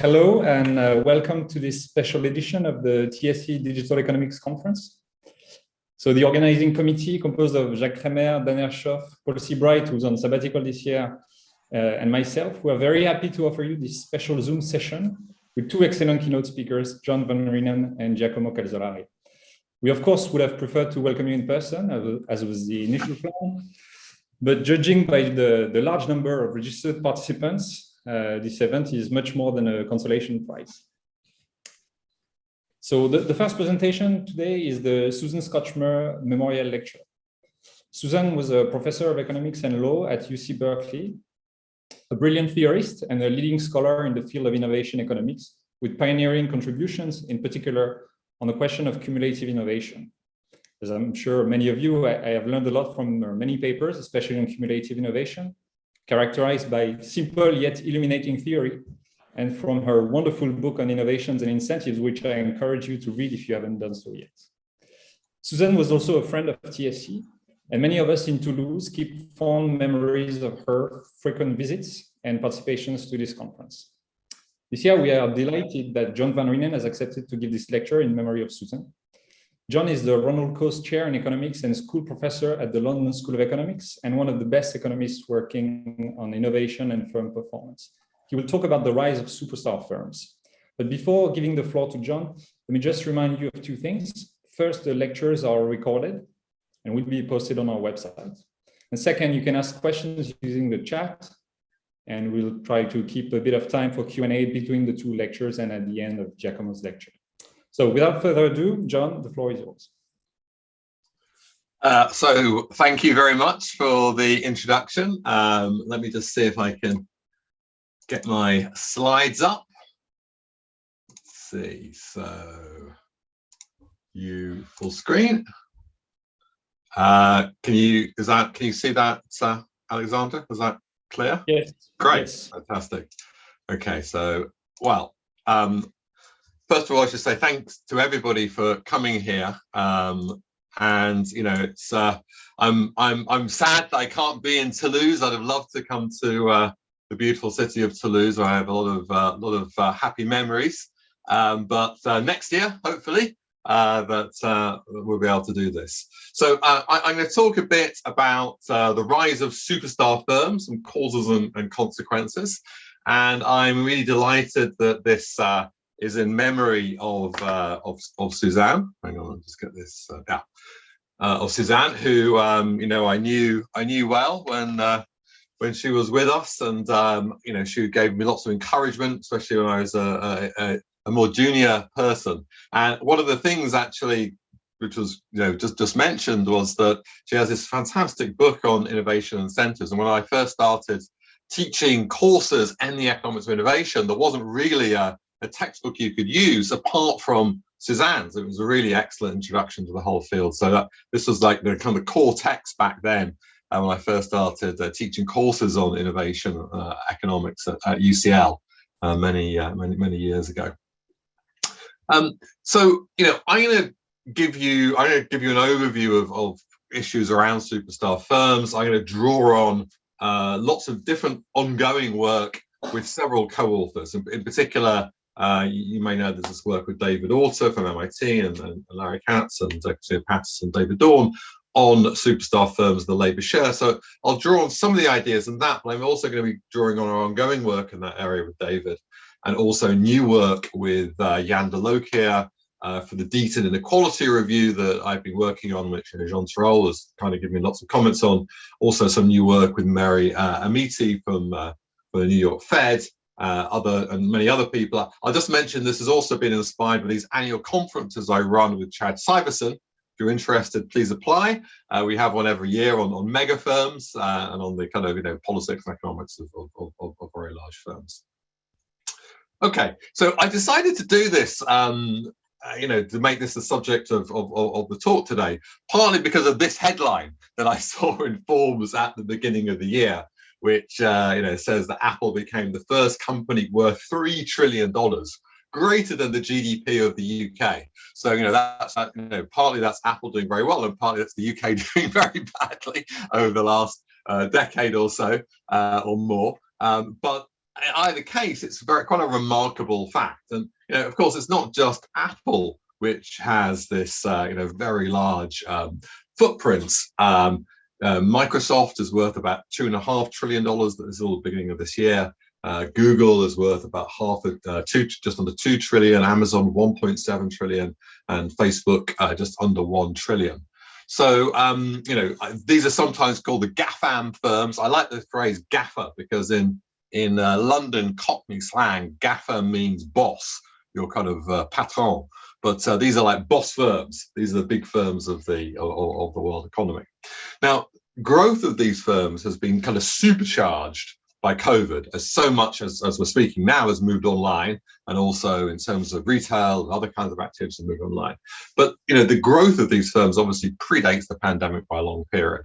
Hello and uh, welcome to this special edition of the TSE Digital Economics Conference. So the organizing committee composed of Jacques Crémer, Dan Ershov, Paul Seabright, who's on sabbatical this year, uh, and myself, we are very happy to offer you this special Zoom session with two excellent keynote speakers, John Van Reenen and Giacomo Calzolari. We, of course, would have preferred to welcome you in person, as was the initial plan, but judging by the, the large number of registered participants, Uh, this event is much more than a consolation prize. So the, the first presentation today is the Susan Scotchmer Memorial Lecture. Susan was a professor of economics and law at UC Berkeley, a brilliant theorist and a leading scholar in the field of innovation economics, with pioneering contributions, in particular, on the question of cumulative innovation. As I'm sure many of you, I, I have learned a lot from many papers, especially on cumulative innovation, characterized by simple yet illuminating theory, and from her wonderful book on innovations and incentives, which I encourage you to read if you haven't done so yet. Susan was also a friend of TSE, and many of us in Toulouse keep fond memories of her frequent visits and participations to this conference. This year, we are delighted that John Van Reenen has accepted to give this lecture in memory of Susan. John is the Ronald Coase Chair in Economics and School Professor at the London School of Economics and one of the best economists working on innovation and firm performance. He will talk about the rise of superstar firms. But before giving the floor to John, let me just remind you of two things. First, the lectures are recorded and will be posted on our website. And second, you can ask questions using the chat and we'll try to keep a bit of time for Q&A between the two lectures and at the end of Giacomo's lecture. So without further ado, John, the floor is yours. Uh, so thank you very much for the introduction. Um, let me just see if I can get my slides up. Let's see, so you full screen. Uh, can you is that can you see that uh, Alexander? Is that clear? Yes. Great, yes. fantastic. Okay, so well, um, first of all, I should say thanks to everybody for coming here. Um, and you know, it's uh, I'm I'm I'm sad that I can't be in Toulouse. I'd have loved to come to uh, the beautiful city of Toulouse, where I have a lot of uh, lot of uh, happy memories. Um, but uh, next year, hopefully, uh, that we'll be able to do this. So I, am going to talk a bit about the rise of superstar firms, some causes and, and, consequences. And I'm really delighted that this is in memory of uh, of, of Suzanne. Hang on, I'll just get this. Uh, yeah, uh, of Suzanne, who um, you know I knew I knew well when uh, when she was with us, and um, you know she gave me lots of encouragement, especially when I was a, a, a more junior person. And one of the things actually which was you know just just mentioned was that she has this fantastic book on innovation and incentives and when i first started teaching courses in the economics of innovation there wasn't really a, a textbook you could use apart from Suzanne's. It was a really excellent introduction to the whole field. So that this was like the kind of core text back then uh, when I first started uh, teaching courses on innovation uh, economics at, at UCL uh, many, uh, many, many years ago. Um, so, you know, I'm going to give you, I'm going to give you an overview of, of issues around superstar firms. I'm going to draw on uh, lots of different ongoing work with several co-authors, in, in, particular uh, you, may know there's this work with David Autor from MIT and, and Larry Katz and Christina Patterson, David Dorn on superstar firms, the labour share. So I'll draw on some of the ideas in that, but I'm also going to be drawing on our ongoing work in that area with David and also new work with uh, Jan de Loecker uh, for the Deaton Inequality Review that I've been working on, which uh, Jean Tirole has kind of given me lots of comments on. Also some new work with Mary uh, Amiti from, uh, from the New York Fed, uh, other and many other people. I'll just mention this has also been inspired by these annual conferences I run with Chad Syverson. If you're interested, please apply. Uh, we have one every year on, on mega firms uh, and on the kind of you know politics and economics of, of, of, of very large firms. Okay, so I decided to do this um, uh, you know, to make this the subject of, of, of, the talk today, partly because of this headline that I saw in Forbes at the beginning of the year, which uh, you know says that Apple became the first company worth three trillion dollars, greater than the GDP of the UK. So you know that's you know partly that's Apple doing very well, and partly that's the UK doing very badly over the last uh, decade or so uh, or more. Um, but either case, it's very quite a remarkable fact. And you know, of course, it's not just Apple which has this uh, you know very large um, footprint. Um, uh, Microsoft is worth about two and a half trillion dollars. That is all the beginning of this year. Uh, Google is worth about half of uh, two, just under two trillion. Amazon 1.7 trillion, and Facebook uh, just under one trillion. So, um, you know, these are sometimes called the GAFAM firms. I like the phrase gaffer because in in uh, London Cockney slang, gaffer means boss, your kind of uh, patron. But uh, these are like boss firms. These are the big firms of the of, of the world economy. Now, growth of these firms has been kind of supercharged by COVID, as so much as, as we're speaking now has moved online, and also in terms of retail and other kinds of activities have moved online. But you know, the growth of these firms obviously predates the pandemic by a long period.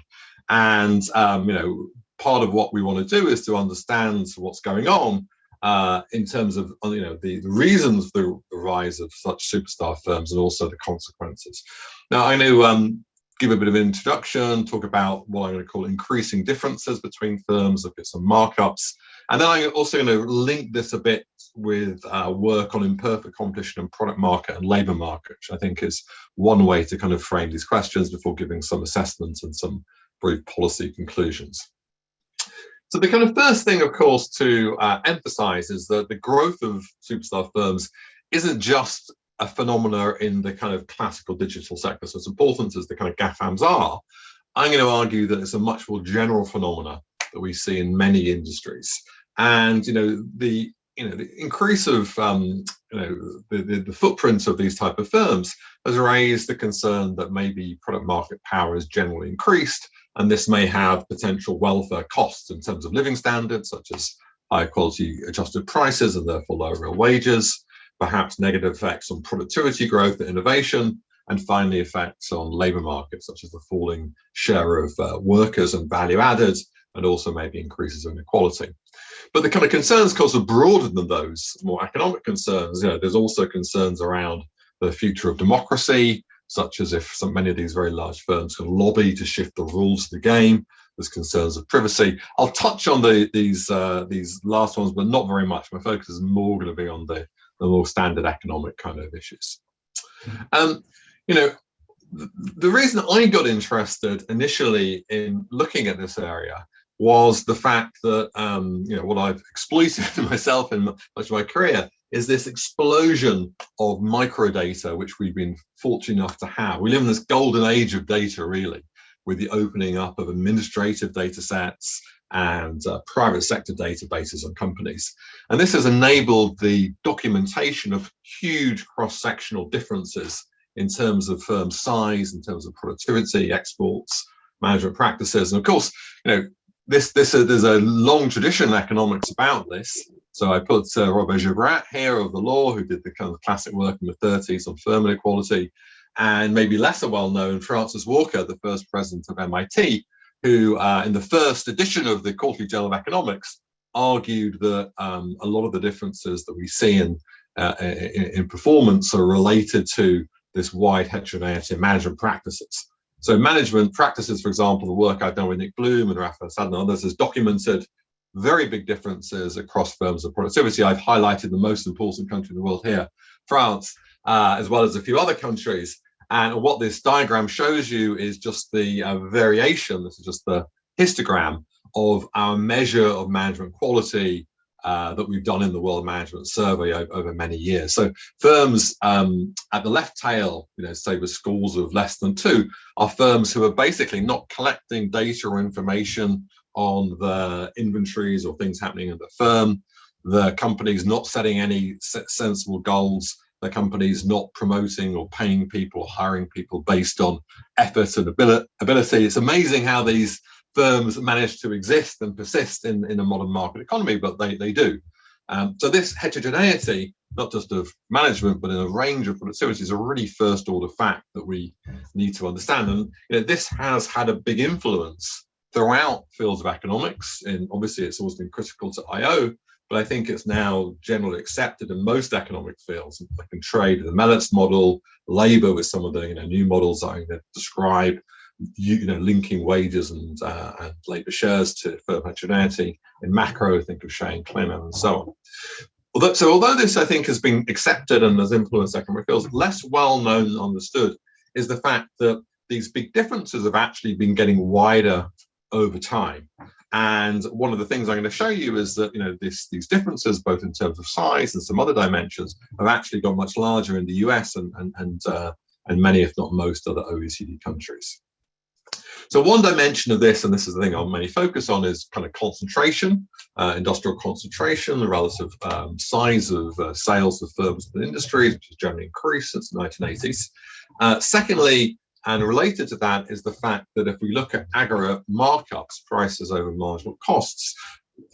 And um, you know, part of what we want to do is to understand what's going on uh, in terms of you know the, the reasons for the rise of such superstar firms and also the consequences. Now I know um, give a bit of an introduction, talk about what I'm going to call increasing differences between firms, look at some markups, and then I'm also going to link this a bit with uh, work on imperfect competition and product market and labour market, which I think is one way to kind of frame these questions before giving some assessments and some brief policy conclusions. So the kind of first thing, of course, to uh, emphasize is that the growth of superstar firms isn't just a phenomena in the kind of classical digital sector. So as important as the kind of GAFAMs are, I'm going to argue that it's a much more general phenomena that we see in many industries. And, you know, the you know, the increase of um, you know the, the, the footprint of these type of firms has raised the concern that maybe product market power is generally increased and this may have potential welfare costs in terms of living standards, such as higher quality adjusted prices and therefore lower real wages, perhaps negative effects on productivity growth and innovation, and finally effects on labour markets, such as the falling share of uh, workers and value added, and also maybe increases in inequality. But the kind of concerns, of course, are broader than those more economic concerns. You know, there's also concerns around the future of democracy, such as if so many of these very large firms can lobby to shift the rules of the game. There's concerns of privacy. I'll touch on the, these uh, these last ones, but not very much. My focus is more going to be on the, the more standard economic kind of issues. Um, you know, the, the reason I got interested initially in looking at this area was the fact that um, you know what I've exploited to myself in much of my career is this explosion of microdata, which we've been fortunate enough to have. We live in this golden age of data, really, with the opening up of administrative data sets and uh, private sector databases on companies. And this has enabled the documentation of huge cross-sectional differences in terms of firm size, in terms of productivity, exports, management practices. And of course, you know, this, this, uh, there's a long tradition in economics about this. So I put uh, Robert Gibrat here of the law, who did the kind of classic work in the 30s on firm equality, and maybe lesser well known, Francis Walker, the first president of MIT, who uh, in the first edition of the Quarterly Journal of Economics argued that um, a lot of the differences that we see in, uh, in, in, performance are related to this wide heterogeneity in management practices. So management practices, for example, the work I've done with Nick Bloom and Raffaella Sadun and others has documented very big differences across firms of productivity. I've highlighted the most important country in the world here, France, uh, as well as a few other countries. And what this diagram shows you is just the uh, variation, this is just the histogram of our measure of management quality uh, that we've done in the World Management Survey over, over many years. So firms um, at the left tail, you know, say with scores of less than two, are firms who are basically not collecting data or information on the inventories or things happening at the firm. The company's not setting any sensible goals. The company's not promoting or paying people or hiring people based on effort and ability. It's amazing how these firms manage to exist and persist in, in a modern market economy, but they, they do. Um, so this heterogeneity, not just of management, but in a range of productivity is a really first order fact that we need to understand. And you know, this has had a big influence throughout fields of economics. And obviously it's always been critical to IO, but I think it's now generally accepted in most economic fields, like in trade, the Melitz model, labor with some of the you know, new models I'm going to describe, you know, linking wages and, uh, and labour shares to firm heterogeneity. In macro, think of Hsieh and Klenow and so on. Although, so although this, I think, has been accepted and has influenced economic fields, less well known and understood is the fact that these big differences have actually been getting wider over time. And one of the things I'm going to show you is that you know this, these differences, both in terms of size and some other dimensions, have actually got much larger in the US and and and, uh, and many, if not most, other OECD countries. So one dimension of this, and this is the thing I'll mainly focus on, is kind of concentration, uh, industrial concentration, the relative um, size of uh, sales of firms and industries, which has generally increased since the 1980s. Uh, secondly, and related to that is the fact that if we look at aggregate markups, prices over marginal costs,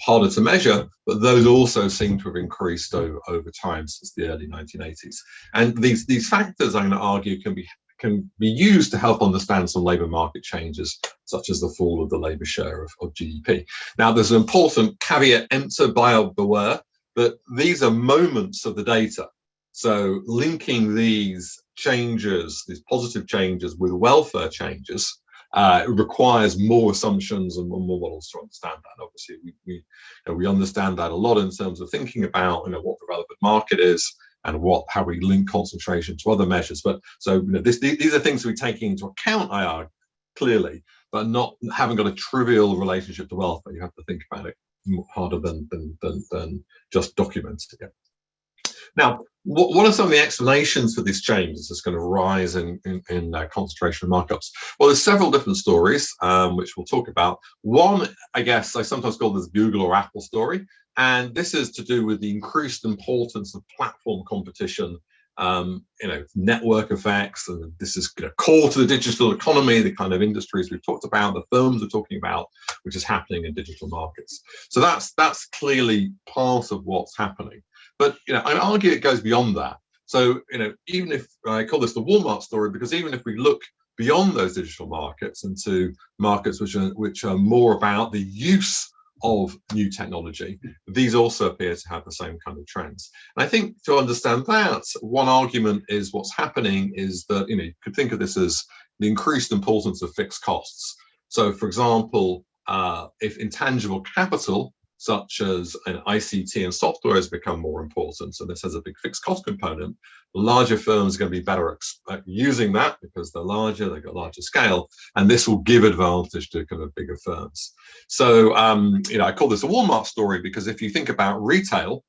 harder to measure, but those also seem to have increased over, over time since the early 1980s. And these, these factors, I'm going to argue, can be can be used to help understand some labour market changes, such as the fall of the labour share of, of GDP. Now, there's an important caveat emptor buyer beware that these are moments of the data. So linking these changes, these positive changes with welfare changes, uh, requires more assumptions and more models to understand that. Obviously, we, we, you know, we understand that a lot in terms of thinking about you know, what the relevant market is and what how we link concentration to other measures. But so you know, this, these are things we're taking into account, I argue, clearly, but not having got a trivial relationship to welfare. You have to think about it harder than than than, than just documenting it. Now, what, are some of the explanations for these changes that's going to rise in, in, in uh, concentration markups? Well, there's several different stories, um, which we'll talk about. One, I guess, I sometimes call this Google or Apple story, and this is to do with the increased importance of platform competition um, you know, network effects, and this is you know, to the digital economy, the kind of industries we've talked about, the firms we're talking about, which is happening in digital markets. So that's that's clearly part of what's happening. But you know, I argue it goes beyond that. So you know, even if I call this the Walmart story, because even if we look beyond those digital markets into markets which are which are more about the use of new technology, these also appear to have the same kind of trends. And I think to understand that, one argument is what's happening is that, you know, you could think of this as the increased importance of fixed costs. So for example, uh, if intangible capital such as an ICT and software has become more important. So this has a big fixed cost component. Larger firms are going to be better at using that because they're larger, they've got larger scale, and this will give advantage to kind of bigger firms. So, um, you know, I call this a Walmart story because if you think about retail,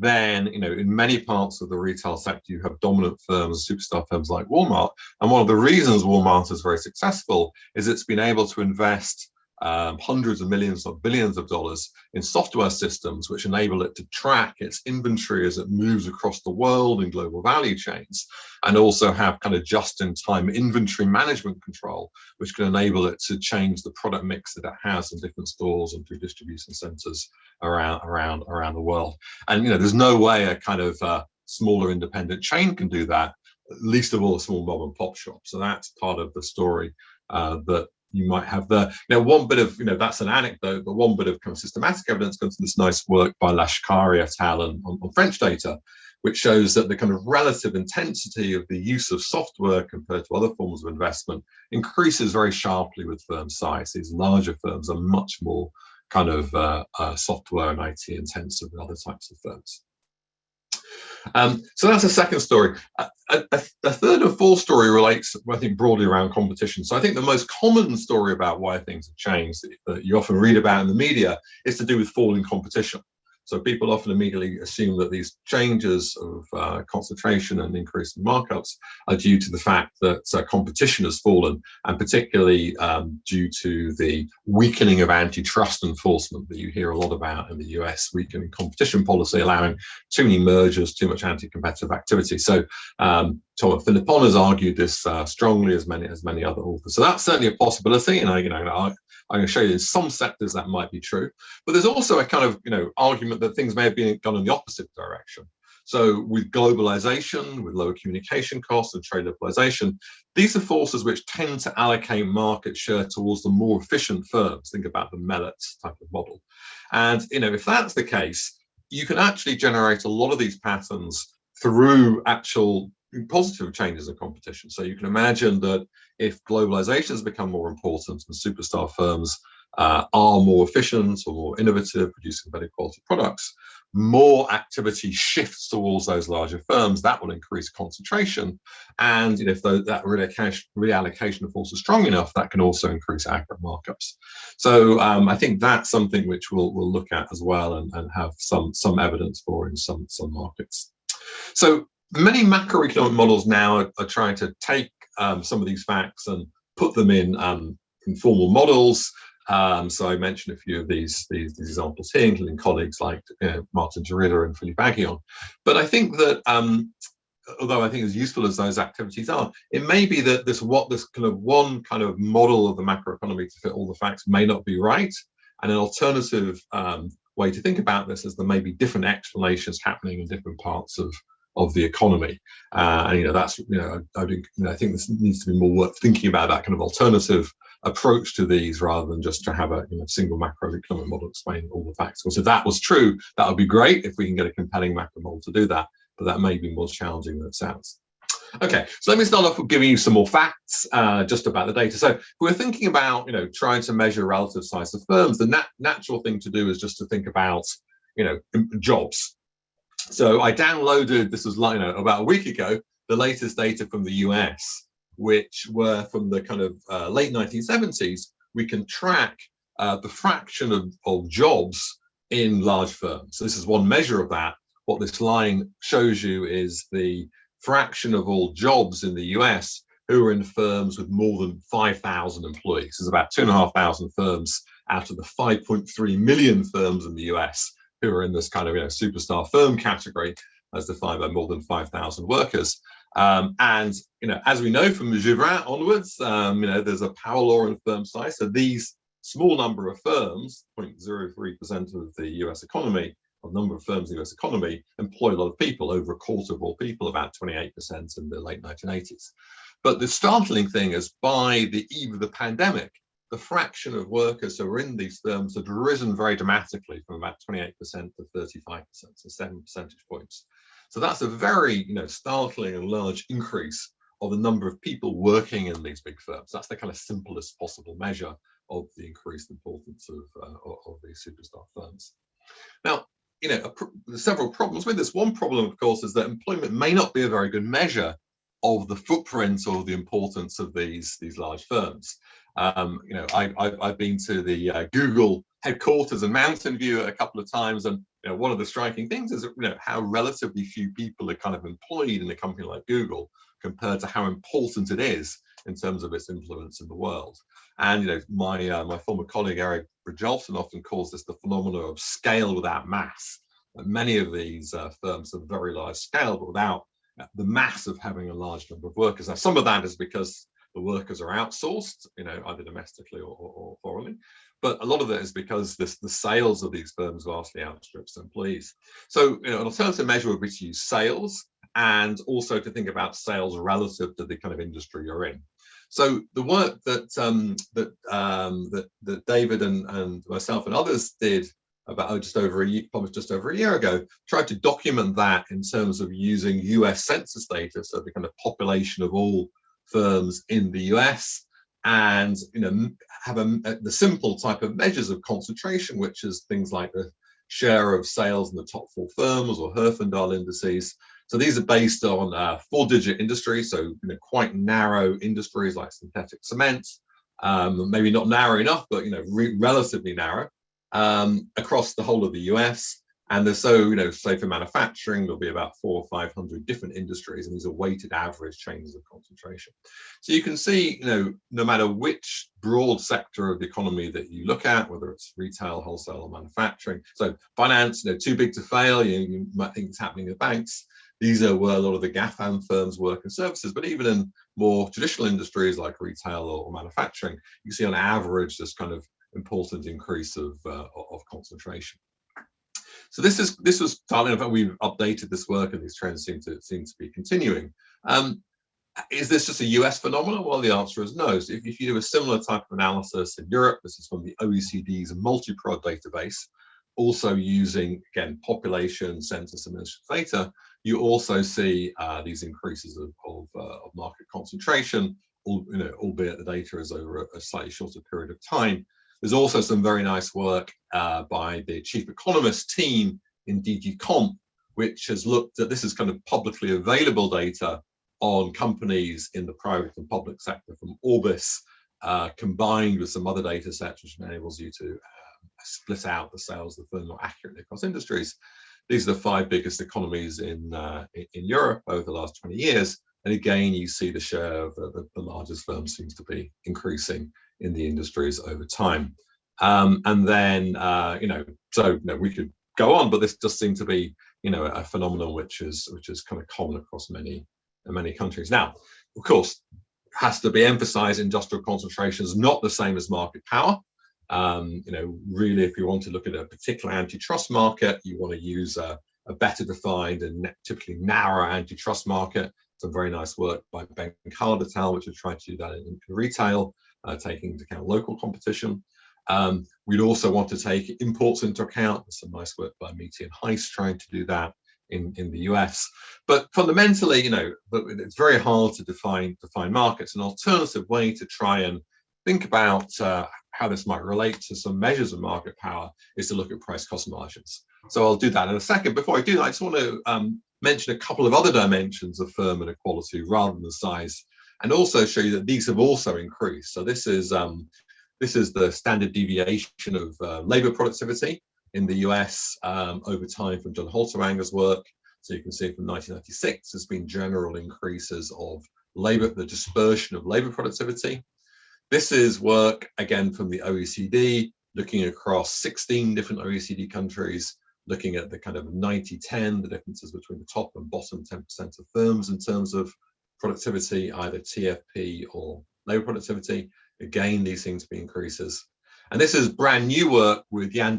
then you know in many parts of the retail sector you have dominant firms superstar firms like walmart and one of the reasons walmart is very successful is it's been able to invest um, hundreds of millions or billions of dollars in software systems which enable it to track its inventory as it moves across the world in global value chains and also have kind of just-in-time inventory management control which can enable it to change the product mix that it has in different stores and through distribution centers around around around the world. And you know there's no way a kind of uh, smaller independent chain can do that least of all a small mom and pop shop so that's part of the story uh, that you might have the there. Now, one bit of, you know, that's an anecdote, but one bit of kind of systematic evidence comes from this nice work by Lashkari et al. On, on, French data, which shows that the kind of relative intensity of the use of software compared to other forms of investment increases very sharply with firm size. These larger firms are much more kind of uh, uh, software and IT intensive than other types of firms. Um, so that's a second story. A, a, a, third and fourth story relates, I think, broadly around competition. So I think the most common story about why things have changed that you often read about in the media is to do with falling competition. So people often immediately assume that these changes of uh, concentration and increase in markups are due to the fact that uh, competition has fallen, and particularly um, due to the weakening of antitrust enforcement that you hear a lot about in the US, weakening competition policy, allowing too many mergers, too much anti-competitive activity. So um, Tom Philippon has argued this uh, strongly as many as many other authors. So that's certainly a possibility, and I, you know, I'm going to show you in some sectors that might be true, but there's also a kind of you know argument that things may have been gone in the opposite direction. So with globalization, with lower communication costs and trade liberalization, these are forces which tend to allocate market share towards the more efficient firms. Think about the Melitz type of model. And you know, if that's the case, you can actually generate a lot of these patterns through actual positive changes in competition. So you can imagine that if globalization has become more important and superstar firms uh, are more efficient or more innovative, producing better quality products, more activity shifts towards those larger firms, that will increase concentration. And you know, if the, that reallocation, of force is strong enough, that can also increase aggregate markups. So um, I think that's something which we'll, we'll look at as well and, and have some, some evidence for in some, some markets. So many macroeconomic models now are, are trying to take um, some of these facts and put them in um, informal models um, so I mentioned a few of these, these, these examples here, including colleagues like uh, Maarten De Ridder and Philippe Aghion. But I think that um, although I think as useful as those activities are, it may be that this what this kind of one kind of model of the macroeconomy to fit all the facts may not be right. And an alternative um, way to think about this is there may be different explanations happening in different parts of of the economy. Uh, and you know that's you know I, I, you know, I think this needs to be more worth thinking about that kind of alternative approach to these rather than just to have a you know, single macroeconomic model explaining all the facts. Because if that was true, that would be great if we can get a compelling macro model to do that, but that may be more challenging than it sounds. Okay, so let me start off with giving you some more facts uh, just about the data. So we're thinking about, you know, trying to measure relative size of firms. The nat natural thing to do is just to think about, you know, jobs. So I downloaded, this was you know, about a week ago, the latest data from the US which were from the kind of uh, late 1970s, we can track uh, the fraction of, of jobs in large firms. So this is one measure of that. What this line shows you is the fraction of all jobs in the US who are in firms with more than 5,000 employees. There's about 2,500 firms out of the 5.3 million firms in the US who are in this kind of you know, superstar firm category as defined by more than 5,000 workers. Um, and you know, as we know from Juvin onwards, um, you know, there's a power law in firm size. So these small number of firms, 0.03% of the US economy, of number of firms in the US economy, employ a lot of people, over a quarter of all people, about 28% in the late 1980s. But the startling thing is by the eve of the pandemic, the fraction of workers who are in these firms had risen very dramatically from about 28% to 35%, so seven percentage points. So that's a very you know, startling and large increase of the number of people working in these big firms. That's the kind of simplest possible measure of the increased importance of, uh, of these superstar firms. Now, you know, several problems with this. One problem, of course, is that employment may not be a very good measure of the footprint or the importance of these these large firms. Um, you know, I, have been to the uh, Google headquarters in Mountain View a couple of times, and you know, one of the striking things is you know how relatively few people are kind of employed in a company like Google compared to how important it is in terms of its influence in the world. And you know, my uh, my former colleague Eric Brynjolfsson often calls this the phenomenon of scale without mass. Many of these uh, firms are very large scale, but without the mass of having a large number of workers. Now, some of that is because the workers are outsourced, you know, either domestically or, or, or foreignly. But a lot of it is because this, the sales of these firms vastly outstrips employees. So you know, an alternative measure would be to use sales and also to think about sales relative to the kind of industry you're in. So the work that um, that, um, that that David and, and myself and others did about just over a year, published just over a year ago, tried to document that in terms of using US census data, so the kind of population of all firms in the US, and you know have a, a, the simple type of measures of concentration, which is things like the share of sales in the top four firms or Herfindahl indices. So these are based on uh, four-digit industries, so you know, quite narrow industries like synthetic cement, um, maybe not narrow enough, but you know re relatively narrow um, across the whole of the US. And there's so, you know, say for manufacturing, there'll be about four or 500 different industries, and these are weighted average changes of concentration. So you can see, you know, no matter which broad sector of the economy that you look at, whether it's retail, wholesale, or manufacturing. So finance, you know, too big to fail, you, you might think it's happening in banks. These are where a lot of the GAFAM firms work and services, but even in more traditional industries like retail or manufacturing, you see on average this kind of important increase of, uh, of concentration. So this is this was starting about we've updated this work and these trends seem to seem to be continuing. Um, is this just a US phenomenon? Well, the answer is no. So if, if, you do a similar type of analysis in Europe, this is from the OECD's multi-prod database, also using, again, population, census, and data, you also see uh, these increases of, of, uh, of market concentration, all, you know, albeit the data is over a, a, slightly shorter period of time. There's also some very nice work uh, by the chief economist team in DG Comp, which has looked at, this is kind of publicly available data on companies in the private and public sector from Orbis, uh, combined with some other data sets, which enables you to uh, split out the sales of the firm more accurately across industries. These are the five biggest economies in, uh, in Europe over the last 20 years. And again, you see the share of the, the, largest firms seems to be increasing in the industries over time. Um, and then, uh, you know, so you know, we could go on, but this does seem to be, you know, a phenomenon which is which is kind of common across many many countries. Now, of course, has to be emphasized industrial concentration is not the same as market power. Um, you know, really, if you want to look at a particular antitrust market, you want to use a, a better defined and typically narrow antitrust market. Some very nice work by Ben Cardetal, which has tried to do that in, in retail, taking into account local competition. Um, we'd also want to take imports into account. There's some nice work by Amiti and Heise trying to do that in, in the US. But fundamentally, you know, it's very hard to define define markets. An alternative way to try and think about uh, how this might relate to some measures of market power is to look at price cost margins. So I'll do that in a second. Before I do that, I just want to um, mention a couple of other dimensions of firm inequality rather than the size, and also show you that these have also increased. So this is um, this is the standard deviation of uh, labor productivity in the US um, over time from John Haltiwanger's work. So you can see from 1996, there's been general increases of labor, the dispersion of labor productivity. This is work, again, from the OECD, looking across 16 different OECD countries, looking at the kind of 90-10, the differences between the top and bottom 10% of firms in terms of productivity, either TFP or labor productivity. Again, these to be increases. And this is brand new work with Jan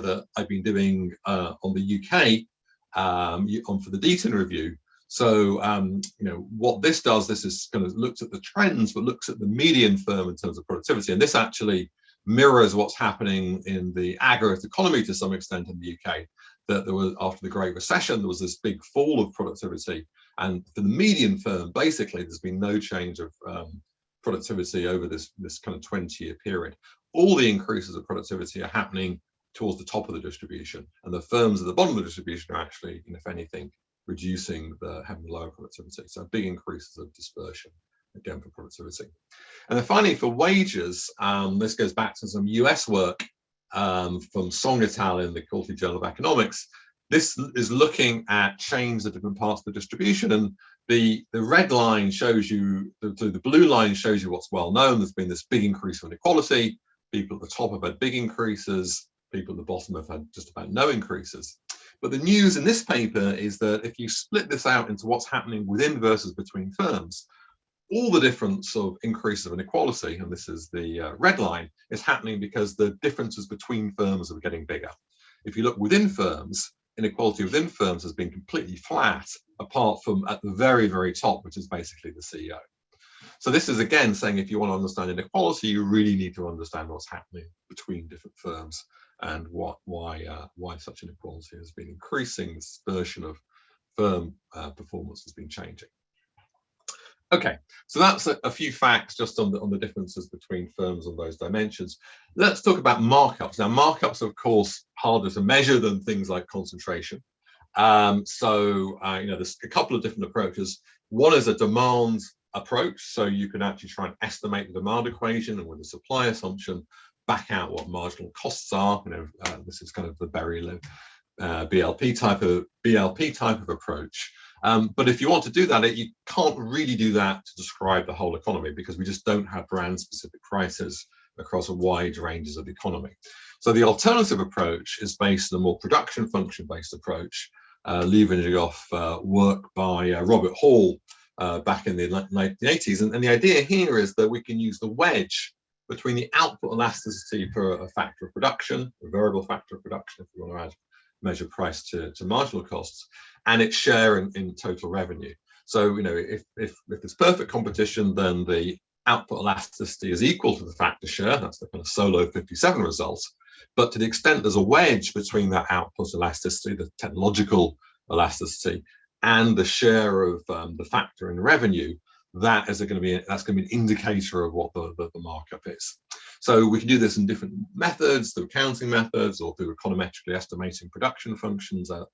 that I've been doing uh, on the UK um, on for the Deaton review. So, um, you know, what this does, this is kind of looks at the trends, but looks at the median firm in terms of productivity. And this actually mirrors what's happening in the aggregate economy to some extent in the UK. That there was, after the Great Recession, there was this big fall of productivity. And for the median firm, basically, there's been no change of um, productivity over this, this kind of 20 year period. All the increases of productivity are happening towards the top of the distribution and the firms at the bottom of the distribution are actually if anything reducing the having lower productivity. So big increases of dispersion again for productivity. And then finally for wages um, this goes back to some us work um, from Song et al in the Quarterly Journal of Economics this is looking at change of different parts of the distribution and the the red line shows you the, the blue line shows you what's well known there's been this big increase of inequality People at the top have had big increases, people at the bottom have had just about no increases. But the news in this paper is that if you split this out into what's happening within versus between firms, all the difference of increases of inequality, and this is the uh, red line, is happening because the differences between firms are getting bigger. If you look within firms, inequality within firms has been completely flat, apart from at the very, very top, which is basically the CEO. So this is again saying if you want to understand inequality, you really need to understand what's happening between different firms and what why uh, why such inequality has been increasing. This version of firm uh, performance has been changing. Okay, so that's a, a, few facts just on the on the differences between firms on those dimensions. Let's talk about markups. Now, markups, of course, harder to measure than things like concentration. Um, so, uh, you know, there's a couple of different approaches. One is a demand approach. So you can actually try and estimate the demand equation and with a supply assumption, back out what marginal costs are. You know, uh, this is kind of the Berry uh, BLP type of BLP type of approach. Um, but if you want to do that, you can't really do that to describe the whole economy because we just don't have brand specific prices across a wide ranges of economy. So the alternative approach is based on a more production function based approach, uh, leveraging off uh, work by uh, Robert Hall uh, back in the 1980s. And, and, the idea here is that we can use the wedge between the output elasticity for a factor of production, a variable factor of production, if you want to add measure price to, to marginal costs, and its share in, in total revenue. So, you know, if, if, if there's perfect competition, then the output elasticity is equal to the factor share, that's the kind of Solow 57 result, but to the extent there's a wedge between that output elasticity, the technological elasticity, and the share of um, the factor in revenue, that is going to be that's going to be an indicator of what the, the, the, markup is. So we can do this in different methods, through accounting methods, or through econometrically estimating production functions, uh,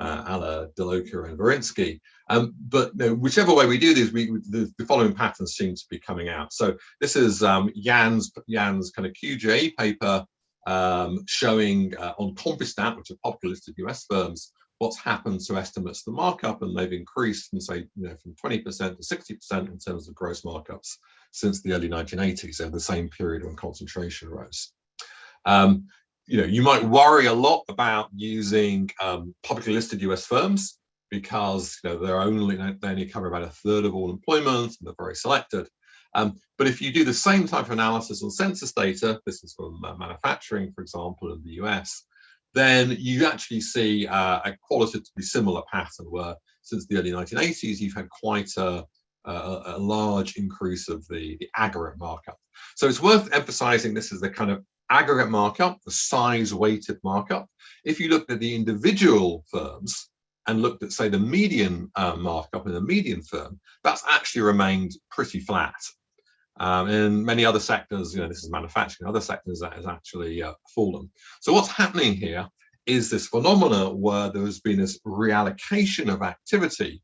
uh, a la De Loecker and Warzynski. Um, but you know, whichever way we do this, we, the, the, following patterns seem to be coming out. So this is um, Jan's Jan's kind of QJE paper um, showing uh, on Compustat, which are publicly listed US firms, what's happened to estimates the markup, and they've increased from say you know from 20% to 60% in terms of gross markups since the early 1980s, over the same period when concentration rose. Um, you know, you might worry a lot about using um, publicly listed US firms because you know they're only they only cover about a third of all employment and they're very selected. Um, but if you do the same type of analysis on census data, this is from uh, manufacturing, for example, in the US, then you actually see uh, a qualitatively similar pattern where since the early 1980s, you've had quite a, a, a large increase of the, the aggregate markup. So it's worth emphasizing this is the kind of aggregate markup, the size weighted markup. If you looked at the individual firms and looked at, say, the median uh, markup in a median firm, that's actually remained pretty flat. Um, in many other sectors, you know, this is manufacturing, other sectors that has actually uh, fallen. So what's happening here is this phenomena where there has been this reallocation of activity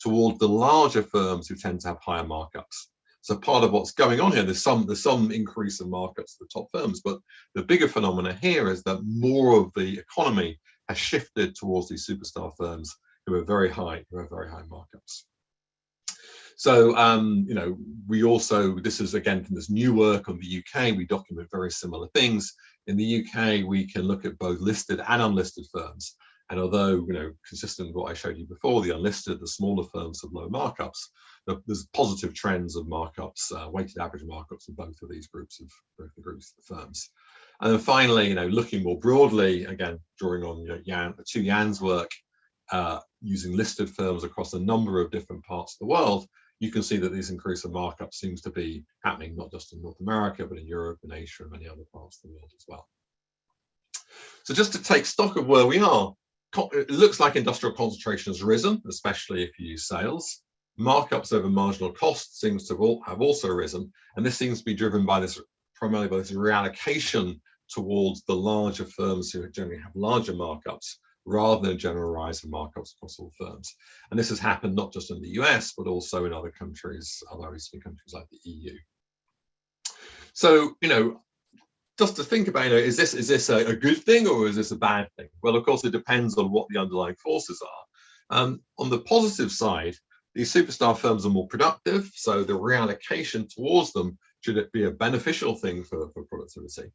toward the larger firms who tend to have higher markups. So part of what's going on here, there's some there's some increase in markups for the top firms, but the bigger phenomena here is that more of the economy has shifted towards these superstar firms who are very high, who have very high markups. So, um, you know, we also, this is again from this new work on the UK, we document very similar things. In the UK, we can look at both listed and unlisted firms. And although, you know, consistent with what I showed you before, the unlisted, the smaller firms have low markups, there's positive trends of markups, uh, weighted average markups in both of these groups of both the groups of firms. And then finally, you know, looking more broadly, again, drawing on you know, Jan, two Jan's work, uh, using listed firms across a number of different parts of the world, you can see that this increase in markup seems to be happening not just in North America, but in Europe and Asia and many other parts of the world as well. So just to take stock of where we are, it looks like industrial concentration has risen, especially if you use sales. Markups over marginal cost seems to have also risen, and this seems to be driven by this primarily by this reallocation towards the larger firms who generally have larger markups rather than a general rise in markups across all firms. And this has happened not just in the US, but also in other countries, other OECD countries like the EU. So, you know, just to think about, you know, is this is this a, a, good thing or is this a bad thing? Well, of course, it depends on what the underlying forces are. Um, on the positive side, these superstar firms are more productive, so the reallocation towards them should it be a beneficial thing for, for productivity.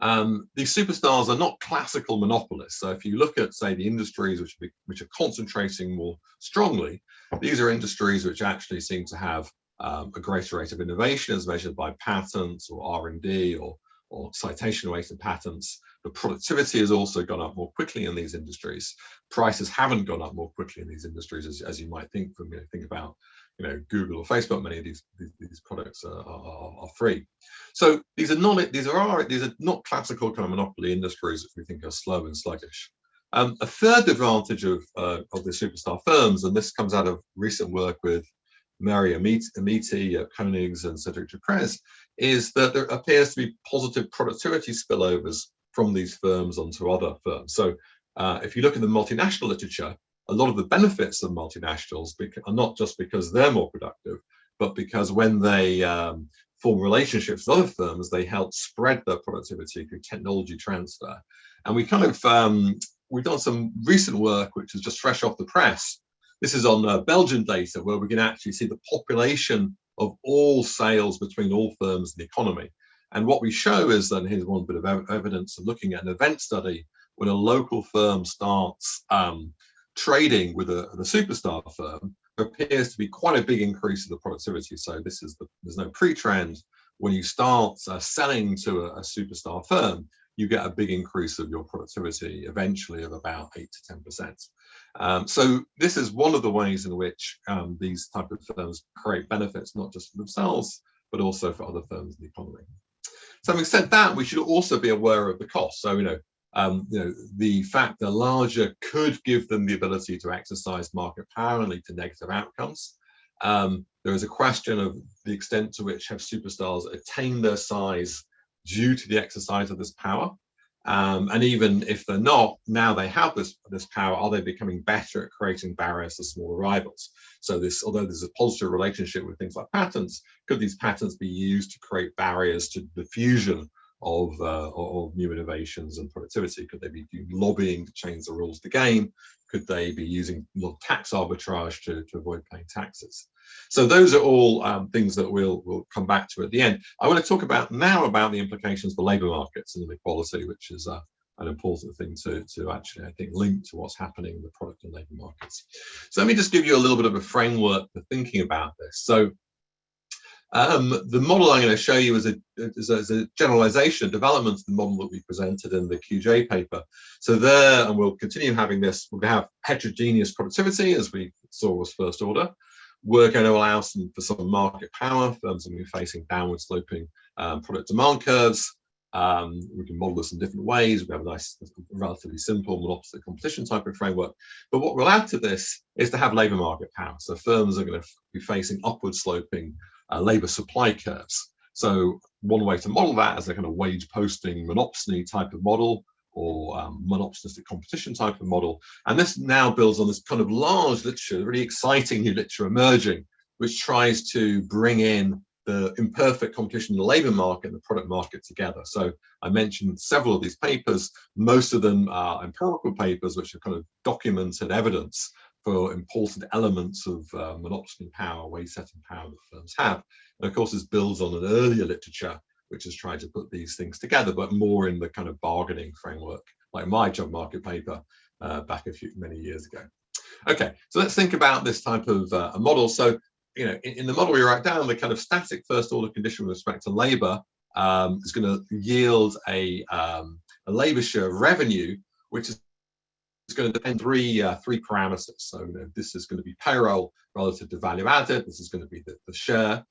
Um, these superstars are not classical monopolists. So if you look at, say, the industries which, be, which are concentrating more strongly, these are industries which actually seem to have um, a greater rate of innovation as measured by patents or R&D or, or citation rates weighted patents. The productivity has also gone up more quickly in these industries. Prices haven't gone up more quickly in these industries as, as you might think from you know, think about you know Google or Facebook. Many of these these, these products are, are, are, free. So these are not these are these are not classical kind of monopoly industries which we think are slow and sluggish. Um, a third advantage of uh, of the superstar firms, and this comes out of recent work with Mary Amiti at Konings and Cedric Duprez, is that there appears to be positive productivity spillovers from these firms onto other firms. So uh, if you look at the multinational literature, a lot of the benefits of multinationals are not just because they're more productive, but because when they um, form relationships with other firms, they help spread their productivity through technology transfer. And we kind of, um, we've done some recent work, which is just fresh off the press. This is on uh, Belgian data, where we can actually see the population of all sales between all firms in the economy. And what we show is that here's one bit of evidence of looking at an event study when a local firm starts um, trading with a, the superstar firm, appears to be quite a big increase in the productivity. So this is the, there's no pre-trend. When you start uh, selling to a, a, superstar firm, you get a big increase of your productivity eventually of about eight to 10%. Um, so this is one of the ways in which um, these type of firms create benefits, not just for themselves, but also for other firms in the economy. So having said that, we should also be aware of the cost. So, you know, um, you know, the fact that larger could give them the ability to exercise market power and lead to negative outcomes. Um, there is a question of the extent to which have superstars attained their size due to the exercise of this power. Um, and even if they're not, now they have this, this power, are they becoming better at creating barriers to smaller rivals? So this, although there's a positive relationship with things like patents, could these patents be used to create barriers to the fusion of, uh, of new innovations and productivity? Could they be lobbying to change the rules of the game? Could they be using tax arbitrage to, to avoid paying taxes? So those are all um, things that we'll, we'll come back to at the end. I want to talk about now about the implications for labour markets and inequality, which is uh, an important thing to, to actually, I think, link to what's happening in the product and labour markets. So let me just give you a little bit of a framework for thinking about this. So um, the model I'm going to show you is a, is a, is a generalization, a development of the model that we presented in the QJ paper. So there, and we'll continue having this, we'll have heterogeneous productivity as we saw was first order. We're going to allow some for some market power. Firms are going to be facing downward sloping um, product demand curves. Um, we can model this in different ways. We have a nice, relatively simple monopoly competition type of framework. But what we'll add to this is to have labour market power. So firms are going to be facing upward sloping uh, labour supply curves. So one way to model that is a kind of wage posting monopsony type of model or um, monopsonistic competition type of model. And this now builds on this kind of large literature, really exciting new literature emerging, which tries to bring in the imperfect competition in the labor market and the product market together. So I mentioned several of these papers, most of them are empirical papers, which are kind of documented evidence for important elements of uh, monopsony power, wage setting power that firms have. And of course, this builds on an earlier literature which has tried to put these things together, but more in the kind of bargaining framework, like my job market paper uh, back a few many years ago. Okay, so let's think about this type of uh, a model. So, you know, in, in, the model we write down, the kind of static first order condition with respect to labor um, is going to yield a, um, a labor share of revenue, which is it's going to depend three uh, three parameters. So you know, this is going to be payroll relative to value added. This is going to be the, the share.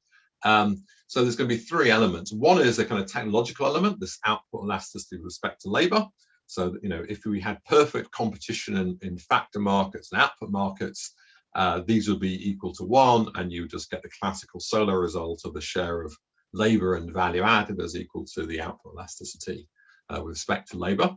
Um, so there's going to be three elements. One is a kind of technological element, this output elasticity with respect to labor. So, you know, if we had perfect competition in, in factor markets and output markets, uh, these would be equal to one, and you just get the classical Solow result of the share of labor and value added as equal to the output elasticity uh, with respect to labor.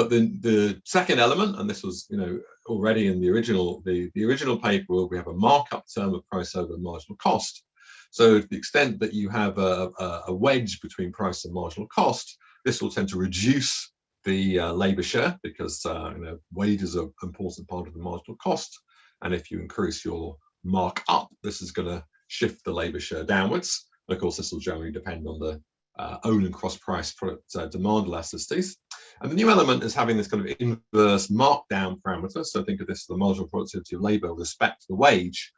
But the, the second element, and this was, you know, already in the original, the, the original paper, we have a markup term of price over marginal cost. So to the extent that you have a, a wedge between price and marginal cost, this will tend to reduce the uh, labor share because uh, you know, wages are an important part of the marginal cost. And if you increase your markup, this is going to shift the labor share downwards. Of course, this will generally depend on the uh, own and cross price product uh, demand elasticities. And the new element is having this kind of inverse markdown parameter. So think of this as the marginal productivity of labor with respect to the wage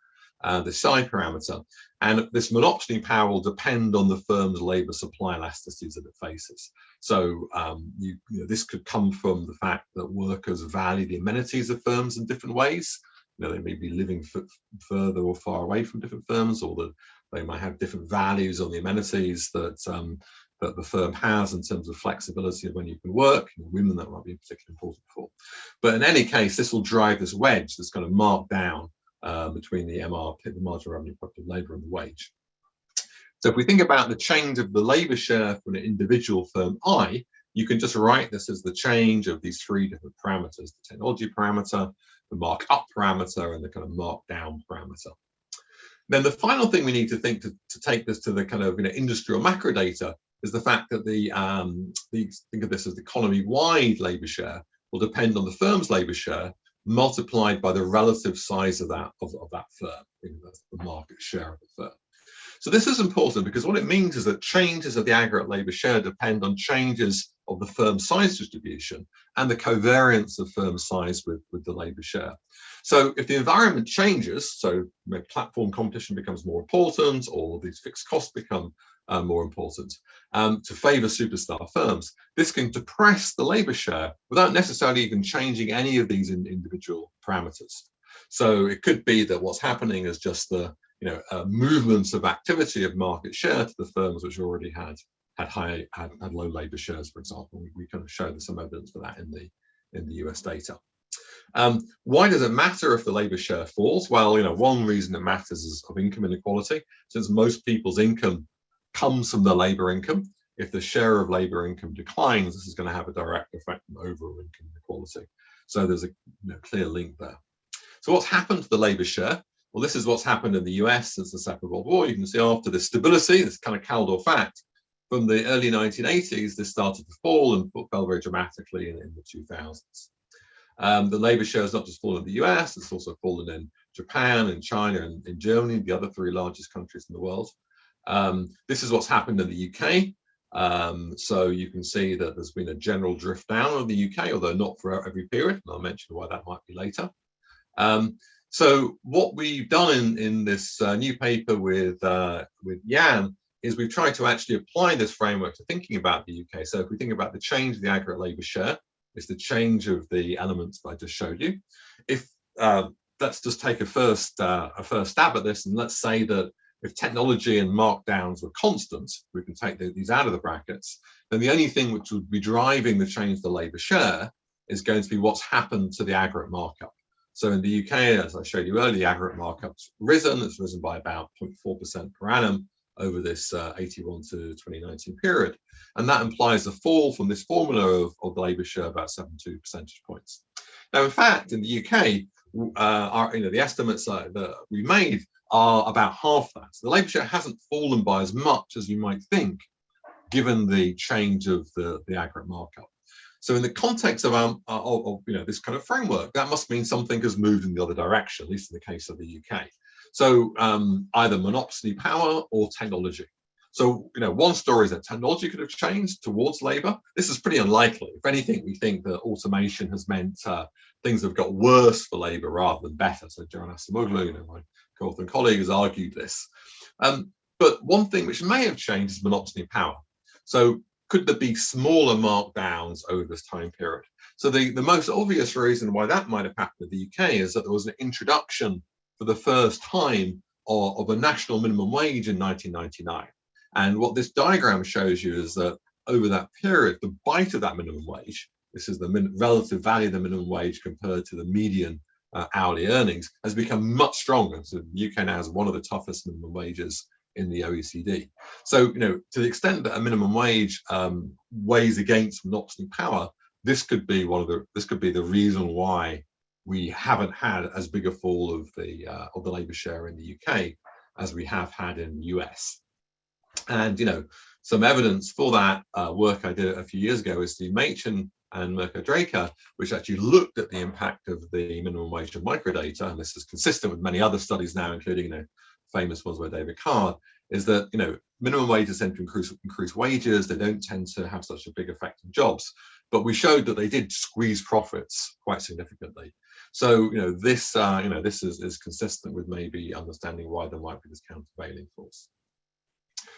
uh, the psi parameter. And this monopsony power will depend on the firm's labor supply elasticities that it faces. So um, you, you know, this could come from the fact that workers value the amenities of firms in different ways. You know, they may be living further or far away from different firms, or that they might have different values on the amenities that um, that the firm has in terms of flexibility of when you can work. Women that might be particularly important for. But in any case, this will drive this wedge that's kind of marked down uh, between the MRP, the marginal revenue productive labour and the wage. So if we think about the change of the labour share for an individual firm I, you can just write this as the change of these three different parameters, the technology parameter, the markup parameter, and the kind of markdown parameter. Then the final thing we need to think to, to take this to the kind of you know, industry or macro data is the fact that the, um, the think of this as the economy-wide labour share will depend on the firm's labour share multiplied by the relative size of that of, of that firm, the market share of the firm. So this is important because what it means is that changes of the aggregate labour share depend on changes of the firm size distribution and the covariance of firm size with, with the labour share. So if the environment changes, so platform competition becomes more important or these fixed costs become uh, more important um, to favor superstar firms. This can depress the labor share without necessarily even changing any of these in individual parameters. So it could be that what's happening is just the you know, uh, movements of activity of market share to the firms which already had had high had, had low labor shares, for example. We, we kind of showed some evidence for that in the in the US data. Um, why does it matter if the labor share falls? Well, you know, one reason it matters is of income inequality. Since most people's income comes from the labor income, if the share of labor income declines, this is going to have a direct effect on overall income inequality. So there's a you know, clear link there. So what's happened to the labor share? Well, this is what's happened in the US since the Second World War. You can see after the stability, this kind of Kaldor fact, from the early 1980s, this started to fall and fell very dramatically in, in the 2000s. Um, the labor share has not just fallen in the US, it's also fallen in Japan and China and in Germany, the other three largest countries in the world. Um, this is what's happened in the UK. Um, so you can see that there's been a general drift down of the UK, although not for every period. And I'll mention why that might be later. Um, so what we've done in, in this uh, new paper with, uh, with Jan is we've tried to actually apply this framework to thinking about the UK. So if we think about the change of the aggregate labour share, it's the change of the elements that I just showed you. If uh, let's just take a first uh, a first stab at this, and let's say that if technology and markdowns were constant, we can take the, these out of the brackets, then the only thing which would be driving the change of the labour share is going to be what's happened to the aggregate markup. So in the UK, as I showed you earlier, the aggregate markup's risen. It's risen by about 0.4% per annum over this uh, 81 to 2019 period. And that implies a fall from this formula of, of the labour share about 72 percentage points. Now, in fact, in the UK, uh, our, you know, the estimates uh, that we made are about half that. So the labour share hasn't fallen by as much as you might think, given the change of the, the aggregate markup. So in the context of, um, of, of, you know this kind of framework, that must mean something has moved in the other direction, at least in the case of the UK. So um, either monopsony power or technology. So, you know, one story is that technology could have changed towards labor. This is pretty unlikely. If anything, we think that automation has meant uh, things have got worse for labor rather than better. So Joanna you know, my co-author and colleague has argued this. Um, but one thing which may have changed is monopsony power. So could there be smaller markdowns over this time period? So the, the most obvious reason why that might have happened in the UK is that there was an introduction for the first time of, of a national minimum wage in 1999. And what this diagram shows you is that over that period, the bite of that minimum wage, this is the relative value of the minimum wage compared to the median uh, hourly earnings, has become much stronger. So the UK now has one of the toughest minimum wages in the OECD. So, you know, to the extent that a minimum wage um, weighs against monopsony power, this could be one of the this could be the reason why we haven't had as big a fall of the uh, of the labour share in the UK as we have had in the US. And you know, some evidence for that uh, work I did a few years ago is the Machin and Mirko Draca, which actually looked at the impact of the minimum wage of microdata, and this is consistent with many other studies now, including you know, famous ones by David Card, is that you know minimum wages tend to increase, increase wages, they don't tend to have such a big effect on jobs, but we showed that they did squeeze profits quite significantly. So you know this uh, you know this is, is consistent with maybe understanding why there might be this countervailing force.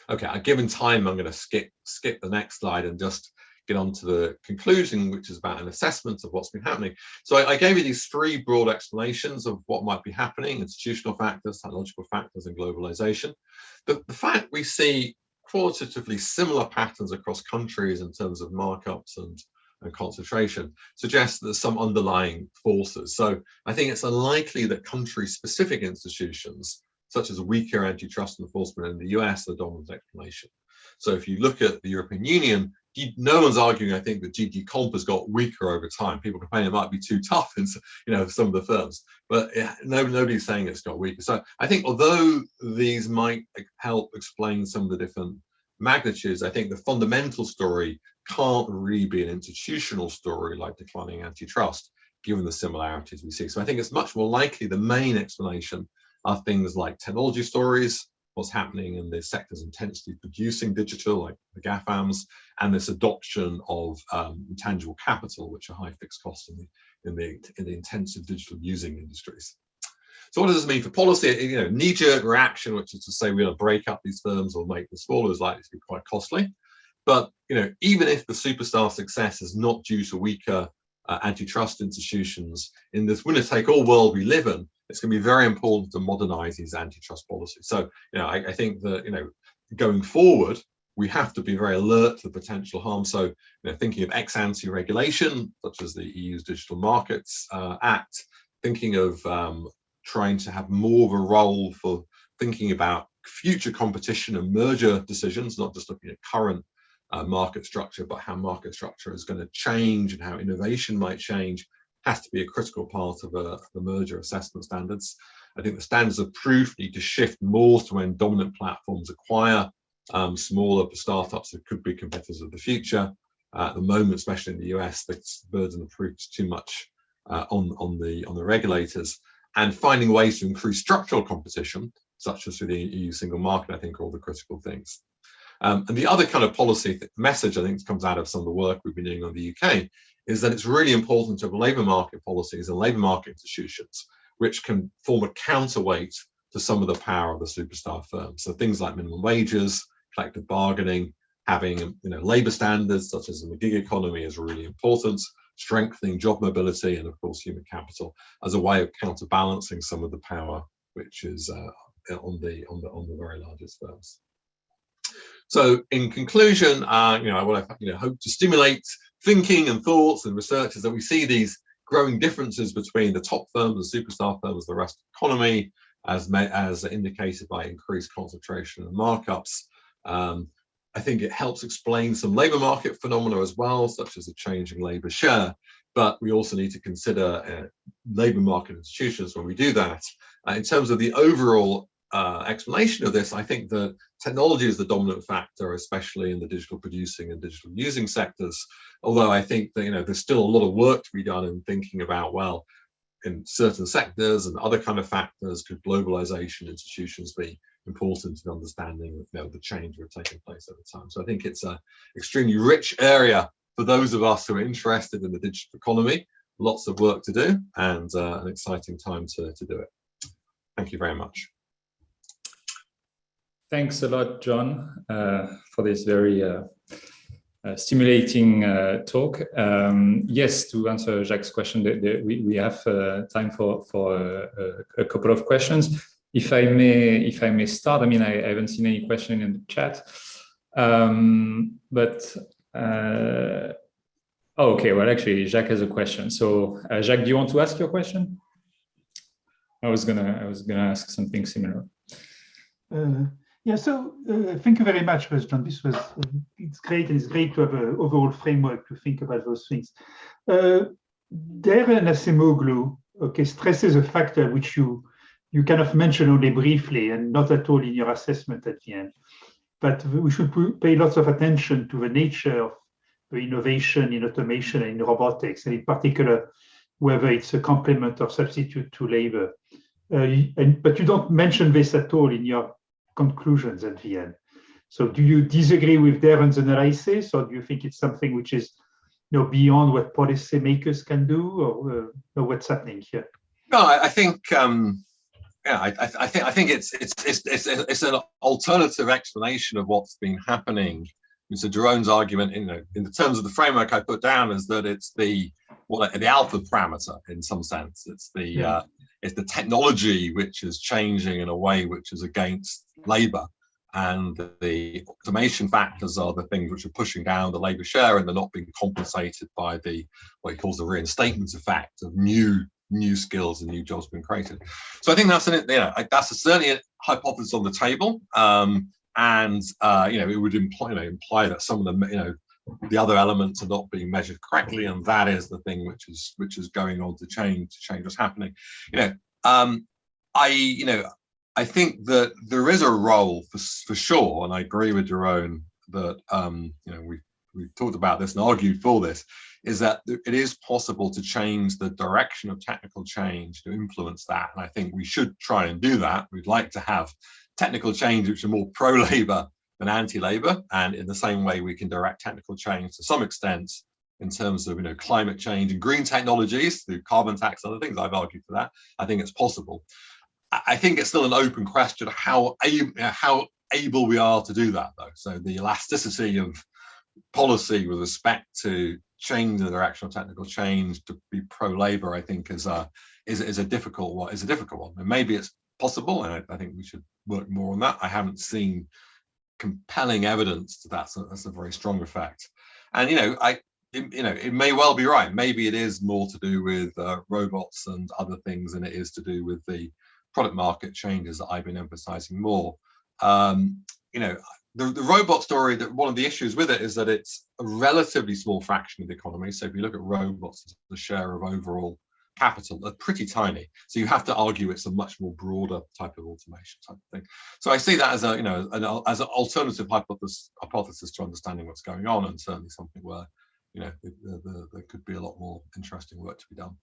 Okay, a given time, I'm going to skip skip the next slide and just get on to the conclusion, which is about an assessment of what's been happening. So I, I, gave you these three broad explanations of what might be happening, institutional factors, technological factors, and globalization. The, the fact we see qualitatively similar patterns across countries in terms of markups and, and concentration suggests there's some underlying forces. So I think it's unlikely that country-specific institutions such as weaker antitrust enforcement in the US, the dominant explanation. So if you look at the European Union, no one's arguing, I think, that DG Comp has got weaker over time. People complain it might be too tough in you know, some of the firms, but no, nobody's saying it's got weaker. So I think although these might eh, help explain some of the different magnitudes, I think the fundamental story can't really be an institutional story like declining antitrust, given the similarities we see. So I think it's much more likely the main explanation are things like technology stories, what's happening in the sectors intensely producing digital, like the GAFAMs, and this adoption of um, intangible capital, which are high fixed costs in the, in the, in the intensive digital using industries. So what does this mean for policy? You know, knee-jerk reaction, which is to say we're going to break up these firms or make them smaller, is likely to be quite costly. But you know, even if the superstar success is not due to weaker uh, antitrust institutions in this winner-take-all world we live in, it's going to be very important to modernize these antitrust policies. So, you know, I, I think that, you know, going forward, we have to be very alert to the potential harm. So, you know, thinking of ex ante regulation, such as the EU's Digital Markets uh, Act, thinking of um, trying to have more of a role for thinking about future competition and merger decisions, not just looking at current uh, market structure, but how market structure is going to change and how innovation might change has to be a critical part of uh, the merger assessment standards. I think the standards of proof need to shift more to when dominant platforms acquire um, smaller startups that could be competitors of the future. Uh, at the moment, especially in the US, the burden of proof is too much uh, on, on, the, on the regulators. And finding ways to increase structural competition, such as through the EU single market, I think are all the critical things. Um, and the other kind of policy message I think comes out of some of the work we've been doing on the UK is that it's really important to have labour market policies and labour market institutions which can form a counterweight to some of the power of the superstar firms. So things like minimum wages, collective bargaining, having you know labour standards such as in the gig economy is really important, strengthening job mobility and of course human capital as a way of counterbalancing some of the power which is uh, on the on the on the very largest firms. So in conclusion, uh, you know, I will you know hope to stimulate thinking and thoughts and research is that we see these growing differences between the top firms and superstar firms, the rest of the economy, as, as indicated by increased concentration and markups. Um, I think it helps explain some labour market phenomena as well, such as a changing labour share. But we also need to consider uh, labour market institutions when we do that. Uh, in terms of the overall uh, explanation of this, I think that technology is the dominant factor, especially in the digital producing and digital using sectors. Although I think that you know there's still a lot of work to be done in thinking about well, in certain sectors and other kind of factors, could globalization institutions be important in understanding you know, the change that's taking place over time. So I think it's an extremely rich area for those of us who are interested in the digital economy. Lots of work to do and uh, an exciting time to, to do it. Thank you very much. Thanks a lot, John, uh, for this very uh, uh, stimulating uh, talk. Um, yes, to answer Jacques' question, the, the, we, we have uh, time for, for a couple of questions. If I may, if I may start, I mean, I, I haven't seen any question in the chat, um, but uh, oh, okay. Well, actually, Jacques has a question. So, uh, Jacques, do you want to ask your question? I was gonna, I was gonna ask something similar. Uh, yeah. So, uh, thank you very much, John. This was uh, it's great, and it's great to have an overall framework to think about those things. Uh, Daron Acemoglu, okay, stresses a factor which you you kind of mentioned only briefly and not at all in your assessment at the end. But we should pay lots of attention to the nature of the innovation in automation and in robotics, and in particular, whether it's a complement or substitute to labor. Uh, and, but you don't mention this at all in your conclusions at the end. So do you disagree with Daron's analysis, or do you think it's something which is you know, beyond what policymakers can do, or, uh, or what's happening here? No, I think um, yeah, I, I, think I think it's it's it's it's it's an alternative explanation of what's been happening. So Jeroen's argument, you know, in the terms of the framework I put down, is that it's the what the alpha parameter in some sense. It's the yeah. uh, it's the technology which is changing in a way which is against labour, and the automation factors are the things which are pushing down the labour share, and they're not being compensated by the what he calls the reinstatement effect of new new skills and new jobs being created. So I think that's an, you know, that's a, certainly a hypothesis on the table. Um, and, uh, you know, it would imply, you know, imply that some of the, you know, the other elements are not being measured correctly. And that is the thing which is, which is going on to change, to change what's happening. You know, um, I, you know, I think that there is a role for, for sure. And I agree with Jerome that, um, you know, we we've talked about this and argued for this, is that it is possible to change the direction of technical change to influence that. And I think we should try and do that. We'd like to have technical change which are more pro-labor than anti-labor. And in the same way, we can direct technical change to some extent in terms of you know climate change and green technologies through carbon tax, and other things. I've argued for that. I think it's possible. I think it's still an open question how how able we are to do that though. So the elasticity of policy with respect to change the direction of technical change to be pro-labor, I think is a is, is a difficult one. Is a difficult one, and maybe it's possible, and I, I, think we should work more on that. I haven't seen compelling evidence to that, so that's a very strong effect. And you know, I it, you know, it may well be right. Maybe it is more to do with uh, robots and other things than it is to do with the product market changes that I've been emphasizing more. Um, you know, the, the robot story, that one of the issues with it is that it's a relatively small fraction of the economy. So if you look at robots, the share of overall capital, they're pretty tiny. So you have to argue it's a much more broader type of automation type of thing. So I see that as a, you know, an, as an alternative hypothesis, hypothesis to understanding what's going on and certainly something where, you know, there could be a lot more interesting work to be done.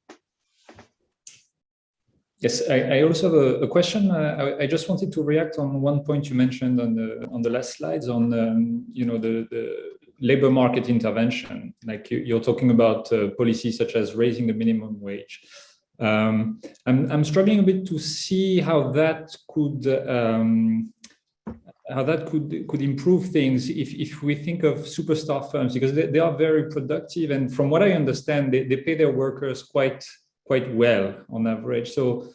Yes, I, I, also have a, a question. Uh, I, I, just wanted to react on one point you mentioned on the on the last slides on um, you know the, the labor market intervention. Like you, are talking about uh, policies such as raising the minimum wage. Um, I'm I'm struggling a bit to see how that could um, how that could could improve things if if we think of superstar firms because they, they are very productive and from what I understand they, they pay their workers quite quite well on average. So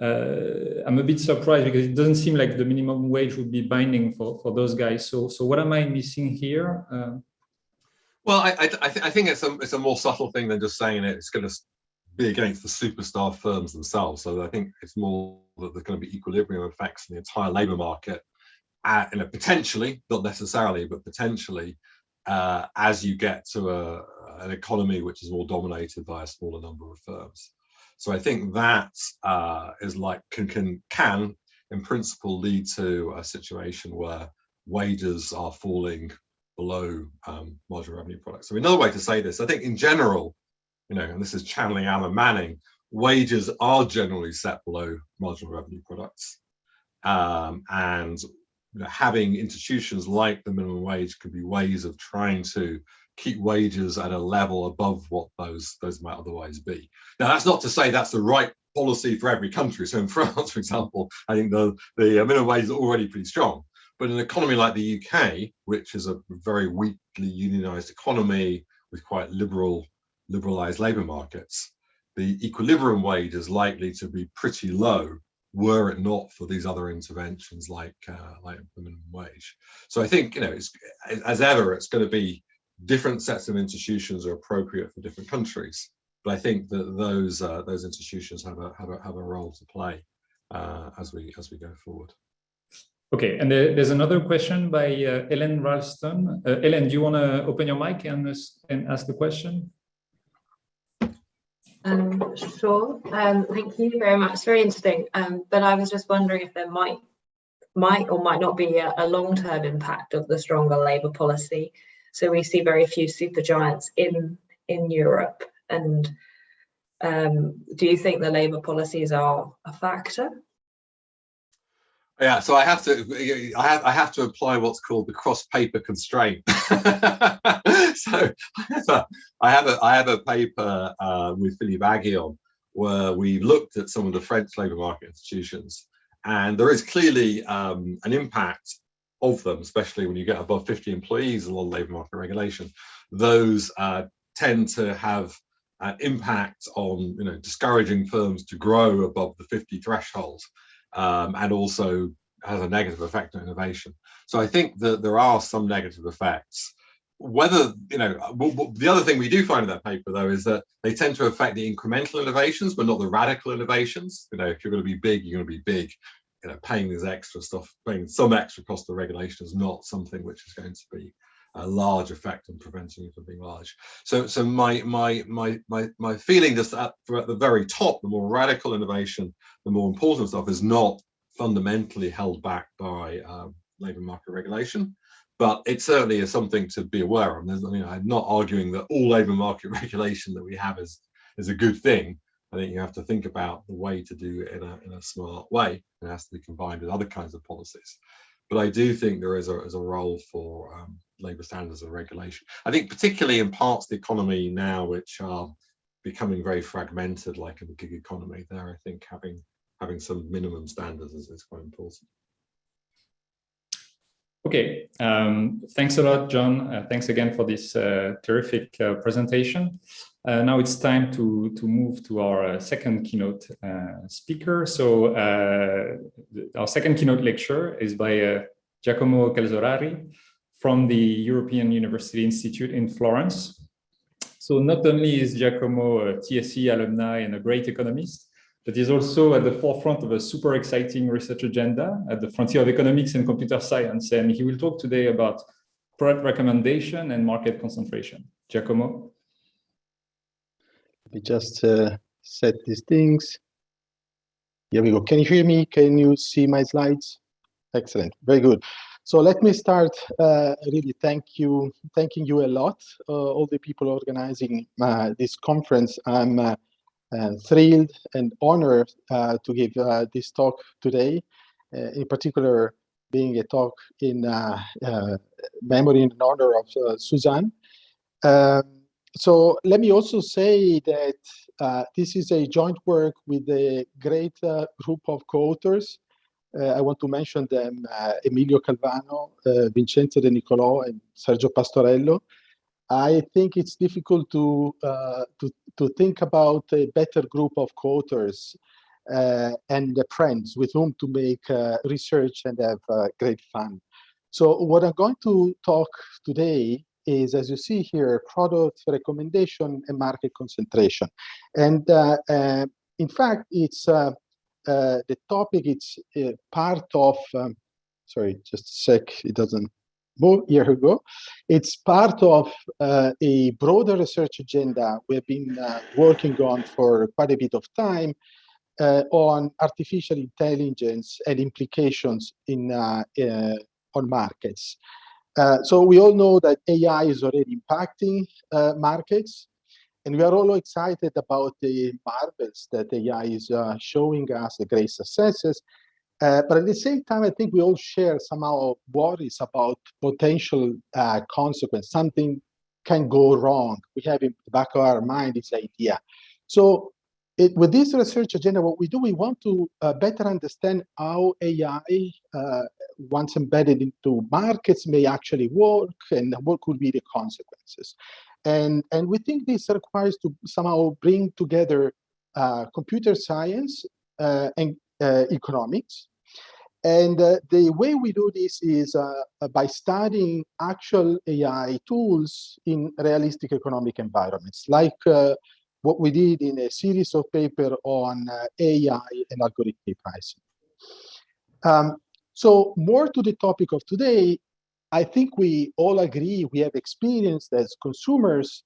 uh, I'm a bit surprised because it doesn't seem like the minimum wage would be binding for, for those guys. So, so what am I missing here? Uh, well, I, I, th I, think it's a, it's a more subtle thing than just saying it. it's going to be against the superstar firms themselves. So I think it's more that there's going to be equilibrium effects in the entire labour market, at, you know, potentially, not necessarily, but potentially, uh, as you get to a, an economy which is more dominated by a smaller number of firms. So I think that uh, is like can, can can in principle lead to a situation where wages are falling below um, marginal revenue products. So another way to say this, I think in general, you know, and this is channeling Alan Manning, wages are generally set below marginal revenue products. Um, and you know, having institutions like the minimum wage could be ways of trying to keep wages at a level above what those those might otherwise be. Now, that's not to say that's the right policy for every country. So in France, for example, I think the, the minimum wage is already pretty strong. But in an economy like the UK, which is a very weakly unionized economy with quite liberal, liberalized labor markets, the equilibrium wage is likely to be pretty low were it not for these other interventions like uh, like the minimum wage. So I think you know, it's, as ever, it's going to be different sets of institutions are appropriate for different countries. But I think that those uh, those institutions have a have a have a role to play uh, as we as we go forward. Okay, and there's another question by uh, Ellen Ralston. Uh, Ellen, do you want to open your mic and and ask the question? Um, sure. Um, thank you very much. It's very interesting. Um, but I was just wondering if there might might or might not be a, a long-term impact of the stronger labour policy so we see very few super giants in in Europe. And um, do you think the labour policies are a factor? Yeah, so I have to I have I have to apply what's called the cross paper constraint. so I have a I have a, I have a paper uh, with Philippe Aghion where we looked at some of the French labour market institutions, and there is clearly um, an impact of them, especially when you get above 50 employees, a lot of labour market regulation, those uh, tend to have an impact on you know discouraging firms to grow above the 50 threshold um, and also has a negative effect on innovation. So I think that there are some negative effects. Whether, you know, the other thing we do find in that paper though is that they tend to affect the incremental innovations, but not the radical innovations. You know, if you're going to be big, you're going to be big you know, paying this extra stuff, paying some extra cost of regulation is not something which is going to be a large effect on preventing you from being large. So, so my my my my my feeling just at, at the very top, the more radical innovation, the more important stuff is not fundamentally held back by um, labour market regulation, but it certainly is something to be aware of. There's, you know, I'm not arguing that all labour market regulation that we have is is a good thing, I think you have to think about the way to do it in a, in a smart way. It has to be combined with other kinds of policies. But I do think there is a, is a role for um, labour standards and regulation. I think particularly in parts of the economy now which are becoming very fragmented, like in the gig economy, there I think having having some minimum standards is, is quite important. Okay, um, thanks a lot, John. Uh, thanks again for this uh, terrific uh, presentation. Uh, now it's time to, to move to our uh, second keynote uh, speaker. So our second keynote lecture is by Giacomo Calzolari from the European University Institute in Florence. So not only is Giacomo a TSE alumni and a great economist, but he's also at the forefront of a super exciting research agenda at the frontier of economics and computer science. And he will talk today about product recommendation and market concentration. Giacomo? Me just uh, set these things. Here we go. Can you hear me? Can you see my slides? Excellent. Very good. So let me start uh, really thank you, thanking you a lot, uh, all the people organizing uh, this conference. I'm uh, and thrilled and honored uh, to give uh, this talk today, uh, in particular being a talk in uh, uh, memory and honor of uh, Suzanne. Um, so let me also say that this is a joint work with a great group of co-authors. I want to mention them, Emilio Calvano, Vincenzo Denicolò, and Sergio Pastorello. I think it's difficult to, uh, to, to think about a better group of co-authors uh, and friends with whom to make uh, research and have uh, great fun. So what I'm going to talk today is, as you see here, product recommendation and market concentration. And uh, uh, in fact, it's the topic, it's part of, um, sorry, just a sec, it doesn't more year ago. It's part of uh, a broader research agenda we've been uh, working on for quite a bit of time uh, on artificial intelligence and implications in uh, uh, on markets. Uh, so we all know that AI is already impacting markets, and we are all excited about the marvels that AI is showing us, the great successes, uh, but at the same time, I think we all share somehow worries about potential uh, consequence. Something can go wrong. We have in the back of our mind this idea. So it, with this research agenda, what we do, we want to uh, better understand how AI, uh, once embedded into markets, may actually work and what could be the consequences. And, and we think this requires to somehow bring together uh, computer science uh, and uh, economics. And uh, the way we do this is uh, by studying actual AI tools in realistic economic environments, like what we did in a series of paper on AI and algorithmic pricing. Um, so more to the topic of today, I think we all agree, we have experienced as consumers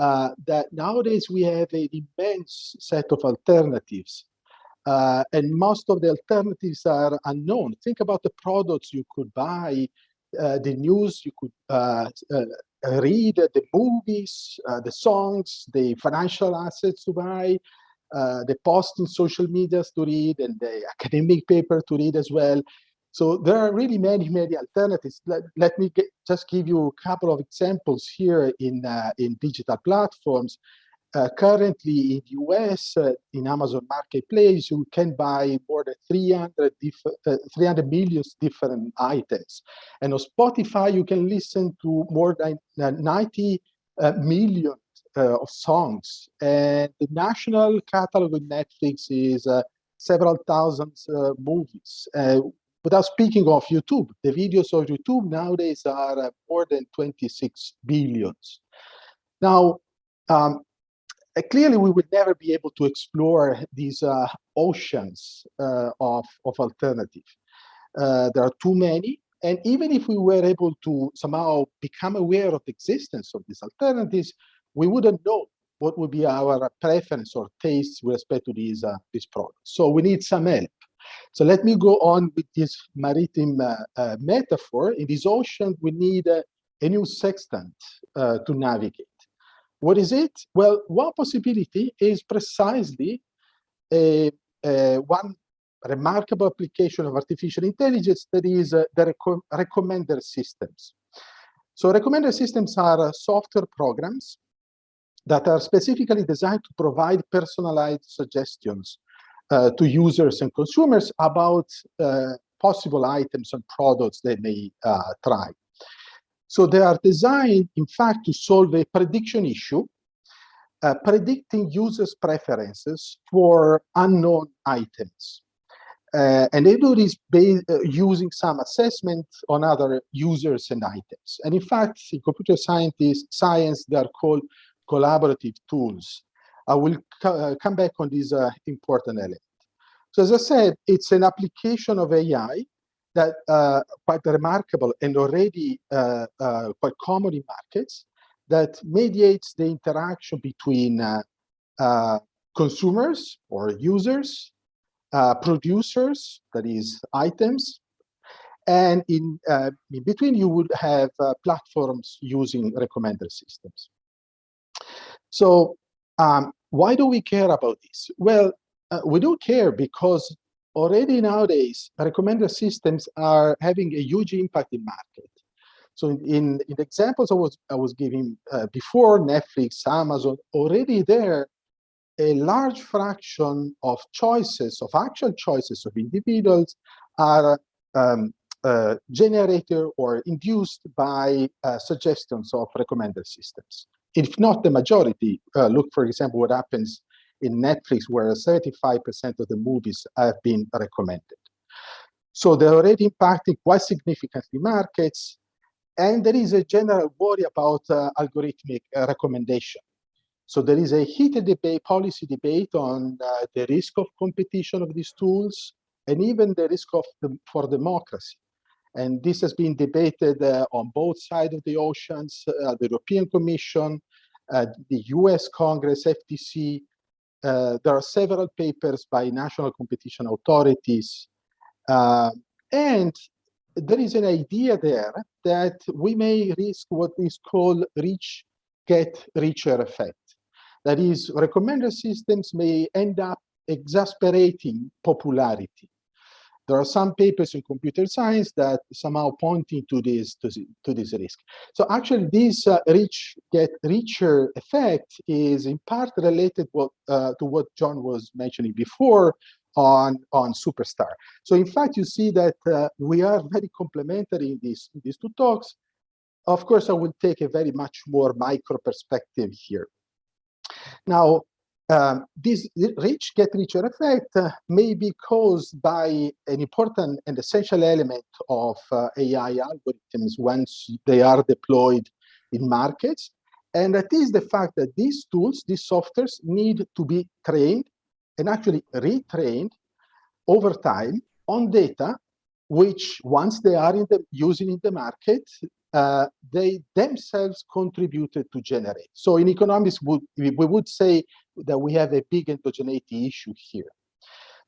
uh, that nowadays we have an immense set of alternatives uh, and most of the alternatives are unknown. Think about the products you could buy, uh, the news you could uh, uh read, the movies, uh, the songs, the financial assets to buy, the post in social medias to read, and the academic paper to read as well. So there are really many, many alternatives. Let, let me get, just give you a couple of examples here in, in digital platforms. Uh, currently in the US, uh, in Amazon Marketplace, you can buy more than 300, uh, 300 million different items. And on Spotify, you can listen to more than uh, 90 uh, million of songs. And the national catalog of Netflix is several thousand movies. Without speaking of YouTube, the videos of YouTube nowadays are more than 26 billions. Now, um, uh, clearly we would never be able to explore these uh, oceans uh, of, of alternative. Uh, there are too many, and even if we were able to somehow become aware of the existence of these alternatives, we wouldn't know what would be our preference or taste with respect to these, uh, these products. So we need some help. So let me go on with this maritime uh, metaphor. In this ocean, we need a new sextant to navigate. What is it? Well, one possibility is precisely a, a one remarkable application of artificial intelligence that is uh, the recommender systems. So recommender systems are uh, software programs that are specifically designed to provide personalized suggestions uh, to users and consumers about uh, possible items and products they may uh, try. So they are designed, in fact, to solve a prediction issue, uh, predicting users' preferences for unknown items. Uh, and they do this uh, using some assessment on other users and items. And in fact, in computer scientist, science, they are called collaborative tools. I will co uh, come back on this uh, important element. So as I said, it's an application of AI that uh, quite remarkable and already uh, uh, quite common in markets that mediates the interaction between uh, consumers or users, producers, that is items, and in, in between you would have platforms using recommender systems. So um, why do we care about this? Well, we do care because already nowadays, recommender systems are having a huge impact in market. So in, in, in the examples I was, I was giving uh, before, Netflix, Amazon, already there, a large fraction of choices, of actual choices of individuals are um, uh, generated or induced by uh, suggestions of recommender systems. If not the majority, uh, look, for example, what happens in Netflix, where 75% of the movies have been recommended. So they're already impacting quite significantly markets. And there is a general worry about uh, algorithmic uh, recommendation. So there is a heated debate, policy debate on uh, the risk of competition of these tools and even the risk of the, for democracy. And this has been debated uh, on both sides of the oceans, uh, the European Commission, uh, the US Congress, FTC, there are several papers by national competition authorities. Uh, and there is an idea there that we may risk what is called rich get richer effect. That is, recommender systems may end up exasperating popularity. There are some papers in computer science that somehow pointing to this to, to this risk. So actually, this uh, rich get richer effect is in part related what, uh, to what John was mentioning before on on Superstar. So in fact, you see that uh, we are very complementary in these in these two talks. Of course, I will take a very much more micro perspective here. Now, um, this rich get richer effect uh, may be caused by an important and essential element of uh, AI algorithms once they are deployed in markets. And that is the fact that these tools, these softwares need to be trained and actually retrained over time on data, which once they are in the, using in the market, uh, they themselves contributed to generate. So in economics, we would say that we have a big endogeneity issue here.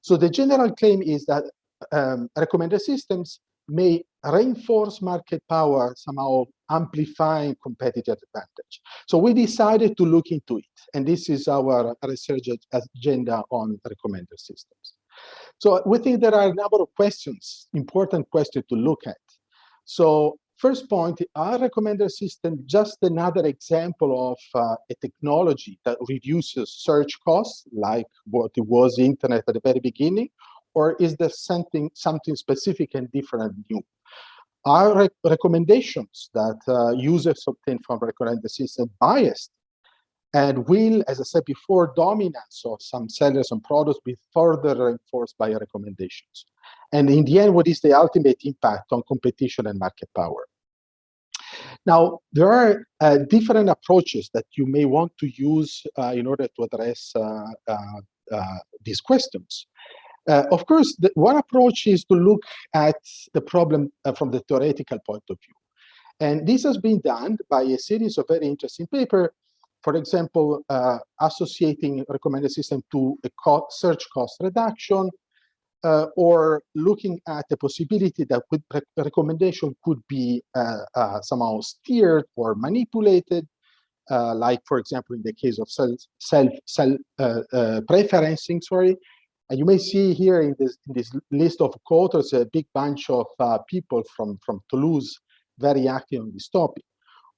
So the general claim is that um, recommender systems may reinforce market power, somehow amplifying competitive advantage. So we decided to look into it. And this is our research agenda on recommender systems. So we think there are a number of questions, important questions to look at. So First point, our recommender system just another example of uh, a technology that reduces search costs, like what it was internet at the very beginning, or is there something something specific and different new? Our rec recommendations that uh, users obtain from recommender system biased and will, as I said before, dominance of some sellers and products be further reinforced by recommendations. And in the end, what is the ultimate impact on competition and market power? Now, there are uh, different approaches that you may want to use uh, in order to address uh, uh, uh these questions. Uh, of course, the, one approach is to look at the problem from the theoretical point of view. And this has been done by a series of very interesting papers for example, uh, associating recommender system to a co search cost reduction, uh, or looking at the possibility that re recommendation could be uh, uh, somehow steered or manipulated, uh, like, for example, in the case of self, self, self uh, preferencing, sorry. And you may see here in this, in this list of co-authors a big bunch of people from, from Toulouse very active on this topic.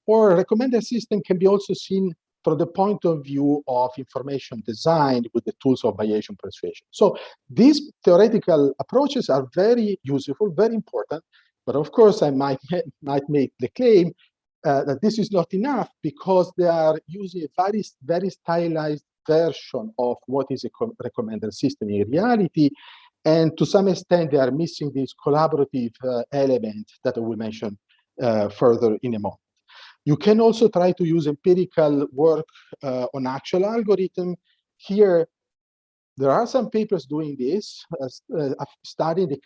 Or recommender system can be also seen from the point of view of information design with the tools of Bayesian persuasion. So these theoretical approaches are very useful, very important, but of course I might, might make the claim uh, that this is not enough because they are using a very, very stylized version of what is a recommender system in reality. And to some extent, they are missing this collaborative uh, element that I will mention uh, further in a moment. You can also try to use empirical work uh, on actual algorithm. Here, there are some papers doing this, uh, studying the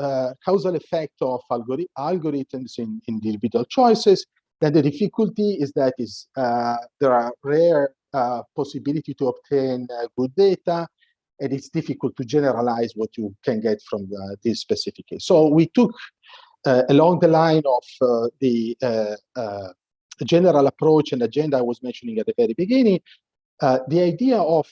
uh, causal effect of algori algorithms in, in individual choices. Then the difficulty is that is uh, there are rare uh, possibility to obtain good data, and it's difficult to generalize what you can get from the, this specific case. So we took uh, along the line of uh, the uh, general approach and agenda I was mentioning at the very beginning, the idea of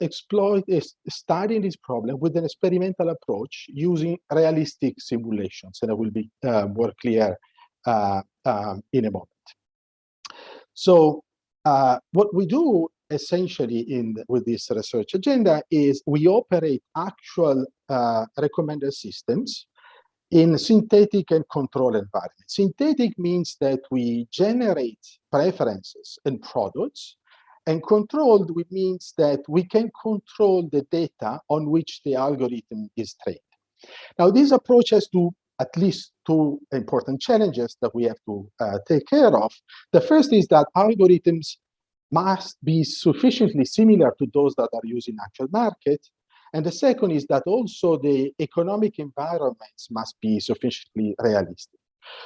exploit is studying this problem with an experimental approach using realistic simulations, and I will be more clear um, in a moment. So uh, what we do essentially in with this research agenda is we operate actual uh, recommender systems in synthetic and control environments. Synthetic means that we generate preferences and products, and controlled means that we can control the data on which the algorithm is trained. Now, this approach has to at least two important challenges that we have to uh, take care of. The first is that algorithms must be sufficiently similar to those that are used in actual market. And the second is that also the economic environments must be sufficiently realistic.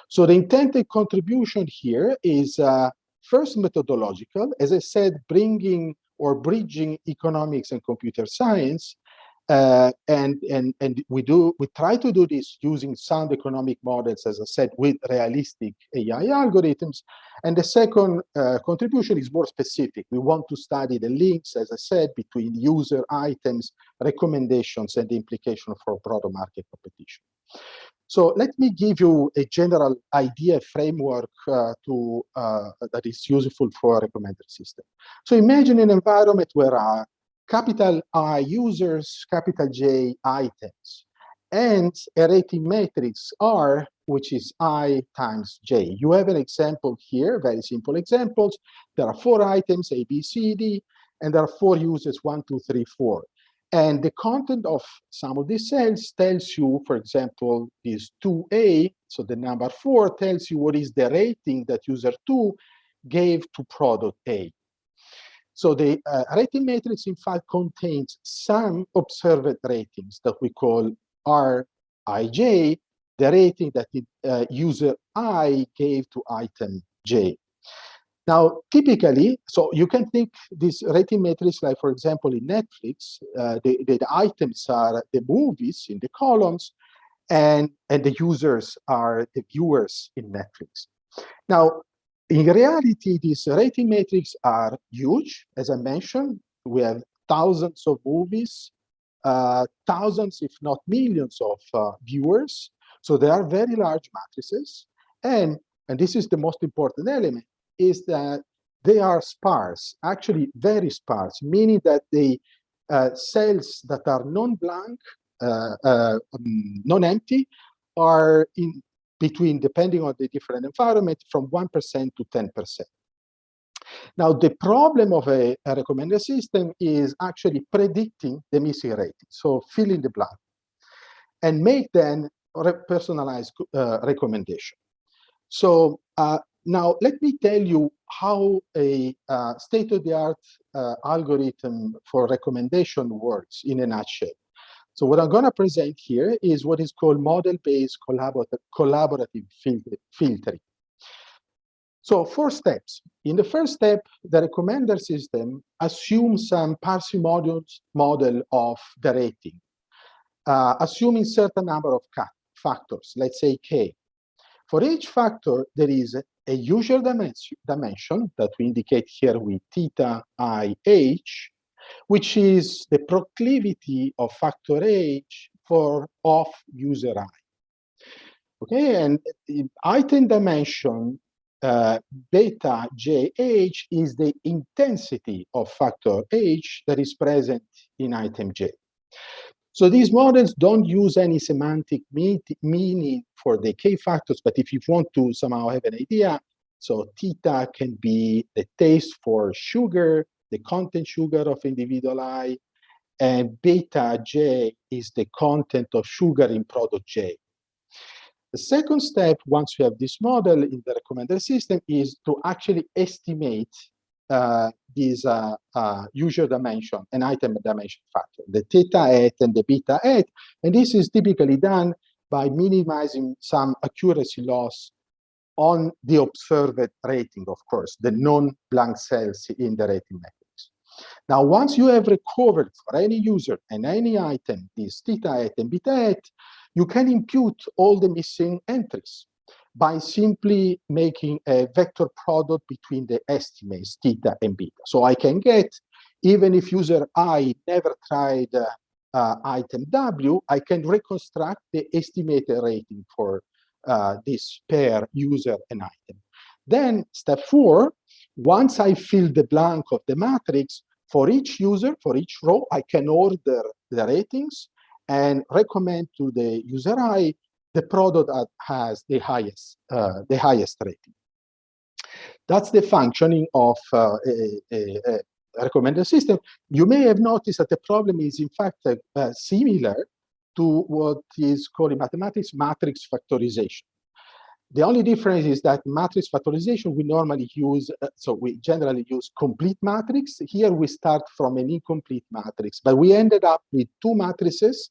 So the intended contribution here is uh, first methodological, as I said, bringing or bridging economics and computer science, and and and we do we try to do this using sound economic models, as I said, with realistic AI algorithms. And the second uh, contribution is more specific. We want to study the links, as I said, between user items, recommendations, and the implication for broader market competition. So let me give you a general idea framework uh, to uh, that is useful for a recommender system. So imagine an environment where uh, capital I users, capital J items, and a rating matrix R, which is I times J. You have an example here, very simple examples. There are four items, A, B, C, D, and there are four users, one, two, three, four. And the content of some of these cells tells you, for example, this 2A, so the number four tells you what is the rating that user two gave to product A. So the uh, rating matrix, in fact, contains some observed ratings that we call Rij, the rating that the uh, user I gave to item J. Now, typically, so you can think this rating matrix, like for example, in Netflix, uh, the, the, the, items are the movies in the columns, and, and the users are the viewers in Netflix. Now, in reality, these rating metrics are huge. As I mentioned, we have thousands of movies, uh, thousands, if not millions of uh, viewers. So they are very large matrices. And, and this is the most important element, is that they are sparse, actually very sparse, meaning that the uh, cells that are non-blank, uh, uh, um, non-empty, are in between, depending on the different environment, from 1% to 10%. Now, the problem of a, a recommender system is actually predicting the missing rating, so fill in the blank, and make then personalized uh, recommendation. So uh, now let me tell you how a uh, state-of-the-art uh, algorithm for recommendation works in a nutshell. So what I'm going to present here is what is called model-based collaborative, collaborative filtering. So four steps. In the first step, the recommender system assumes some parsimonious model of the rating, uh, assuming certain number of factors, let's say k. For each factor, there is a usual dimension, dimension that we indicate here with theta i h, which is the proclivity of factor H for off user I. Okay, and item dimension uh, beta JH is the intensity of factor H that is present in item J. So these models don't use any semantic meaning for the K factors, but if you want to somehow have an idea, so theta can be the taste for sugar, the content sugar of individual I, and beta J is the content of sugar in product J. The second step, once you have this model in the recommender system, is to actually estimate uh, this uh, uh, user dimension and item dimension factor, the theta hat and the beta hat. And this is typically done by minimizing some accuracy loss on the observed rating, of course, the non-blank cells in the rating matrix. Now, once you have recovered for any user and any item, this theta hat and beta hat, you can impute all the missing entries by simply making a vector product between the estimates theta and beta. So I can get, even if user I never tried uh, uh, item W, I can reconstruct the estimated rating for uh, this pair user and item. Then step four, once I fill the blank of the matrix, for each user, for each row, I can order the ratings and recommend to the user I the product that has the highest uh, the highest rating. That's the functioning of uh, a, a, a, recommender system. You may have noticed that the problem is in fact uh, similar to what is called in mathematics matrix factorization. The only difference is that matrix factorization we normally use, uh, so we generally use complete matrix. Here we start from an incomplete matrix, but we ended up with two matrices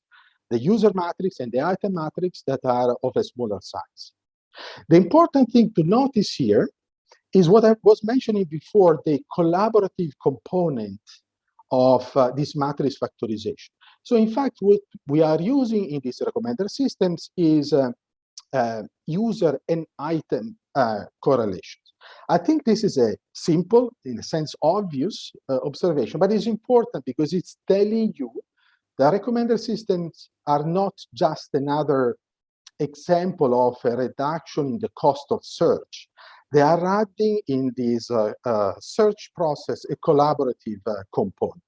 the user matrix and the item matrix that are of a smaller size. The important thing to notice here is what I was mentioning before, the collaborative component of uh, this matrix factorization. So in fact, what we are using in these recommender systems is uh, uh, user and item uh, correlations. I think this is a simple, in a sense, obvious uh, observation, but it's important because it's telling you the recommender systems are not just another example of a reduction in the cost of search. They are adding in this uh, uh, search process a collaborative uh, component.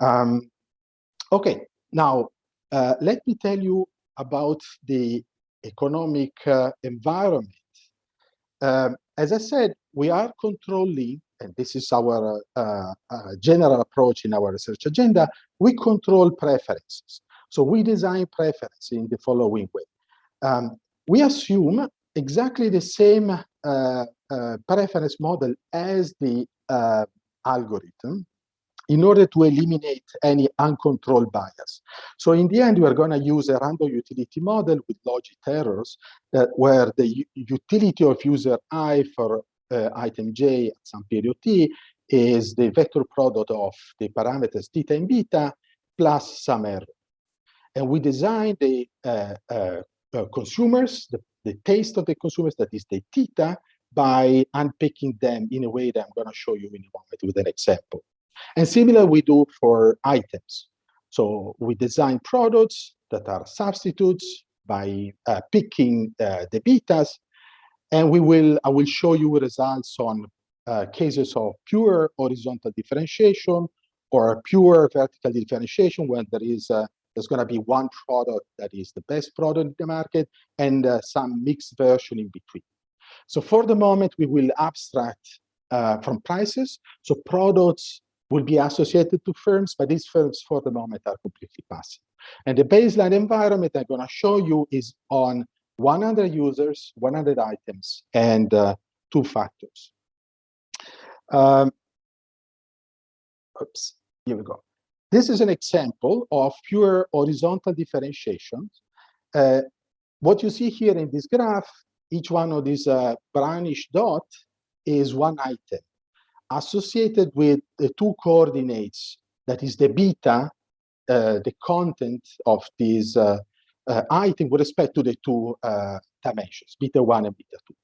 Um, okay, now uh, let me tell you about the economic uh, environment. Um, as I said, we are controlling and this is our uh, uh, general approach in our research agenda, we control preferences. So we design preference in the following way. Um, we assume exactly the same uh, uh preference model as the uh, algorithm in order to eliminate any uncontrolled bias. So in the end, we are going to use a random utility model with logit errors that where the utility of user i for uh, item j at some period t is the vector product of the parameters theta and beta plus some error. And we design the uh, uh, uh, consumers, the, the taste of the consumers, that is the theta, by unpicking them in a way that I'm going to show you in a moment with an example. And similar we do for items. So we design products that are substitutes by uh, picking uh, the betas and we will, I will show you results on uh, cases of pure horizontal differentiation or pure vertical differentiation when there is uh, there's going to be one product that is the best product in the market and uh, some mixed version in between. So for the moment, we will abstract uh, from prices. So products will be associated to firms, but these firms for the moment are completely passive. And the baseline environment I'm going to show you is on 100 users, 100 items, and uh, two factors. Um, oops, here we go. This is an example of pure horizontal differentiation. Uh, what you see here in this graph, each one of these uh, brownish dot is one item associated with the two coordinates, that is the beta, uh, the content of this uh, uh, item with respect to the two uh, dimensions, beta 1 and beta 2.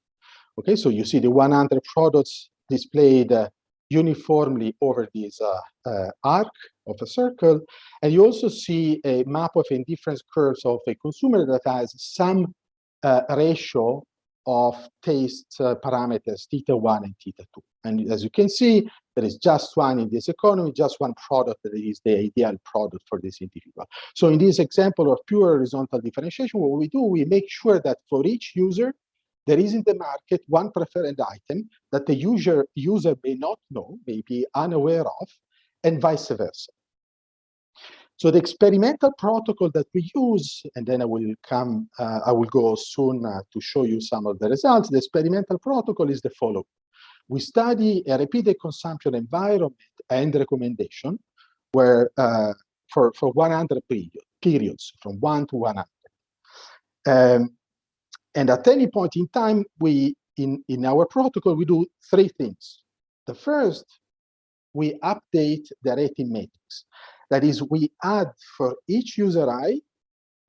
Okay, so you see the 100 products displayed uh, uniformly over this uh, arc of a circle. And you also see a map of indifference curves of a consumer that has some ratio of taste uh, parameters theta 1 and theta 2. And as you can see, there is just one in this economy, just one product that is the ideal product for this individual. So in this example of pure horizontal differentiation, what we do, we make sure that for each user, there is in the market one preferred item that the user, user may not know, may be unaware of, and vice versa. So the experimental protocol that we use, and then I will come, uh, I will go soon uh, to show you some of the results. The experimental protocol is the following. We study a repeated consumption environment and recommendation where uh, for, for 100 period, periods, from 1 to 100. Um, and at any point in time, we in, in our protocol, we do three things. The first, we update the rating matrix. That is, we add for each user I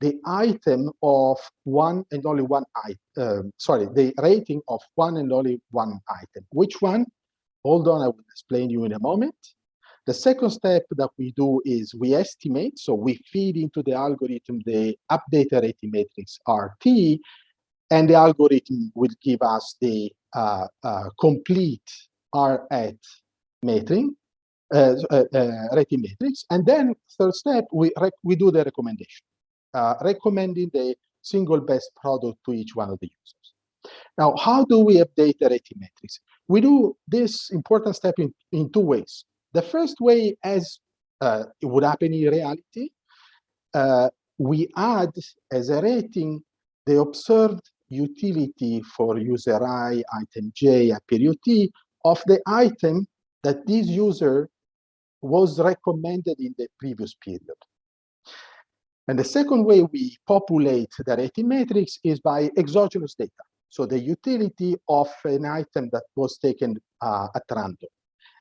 the item of one and only one item, um, sorry, the rating of one and only one item. Which one? Hold on, I will explain you in a moment. The second step that we do is we estimate, so we feed into the algorithm the updated rating matrix RT, and the algorithm will give us the uh, uh, complete R hat matrix, Uh, uh, uh, rating matrix. And then third step, we, we do the recommendation, uh, recommending the single best product to each one of the users. Now, how do we update the rating matrix? We do this important step in, in two ways. The first way, as it would happen in reality, we add as a rating the observed utility for user i, item j, period t of the item that this user was recommended in the previous period. And the second way we populate the rating matrix is by exogenous data. So the utility of an item that was taken uh, at random.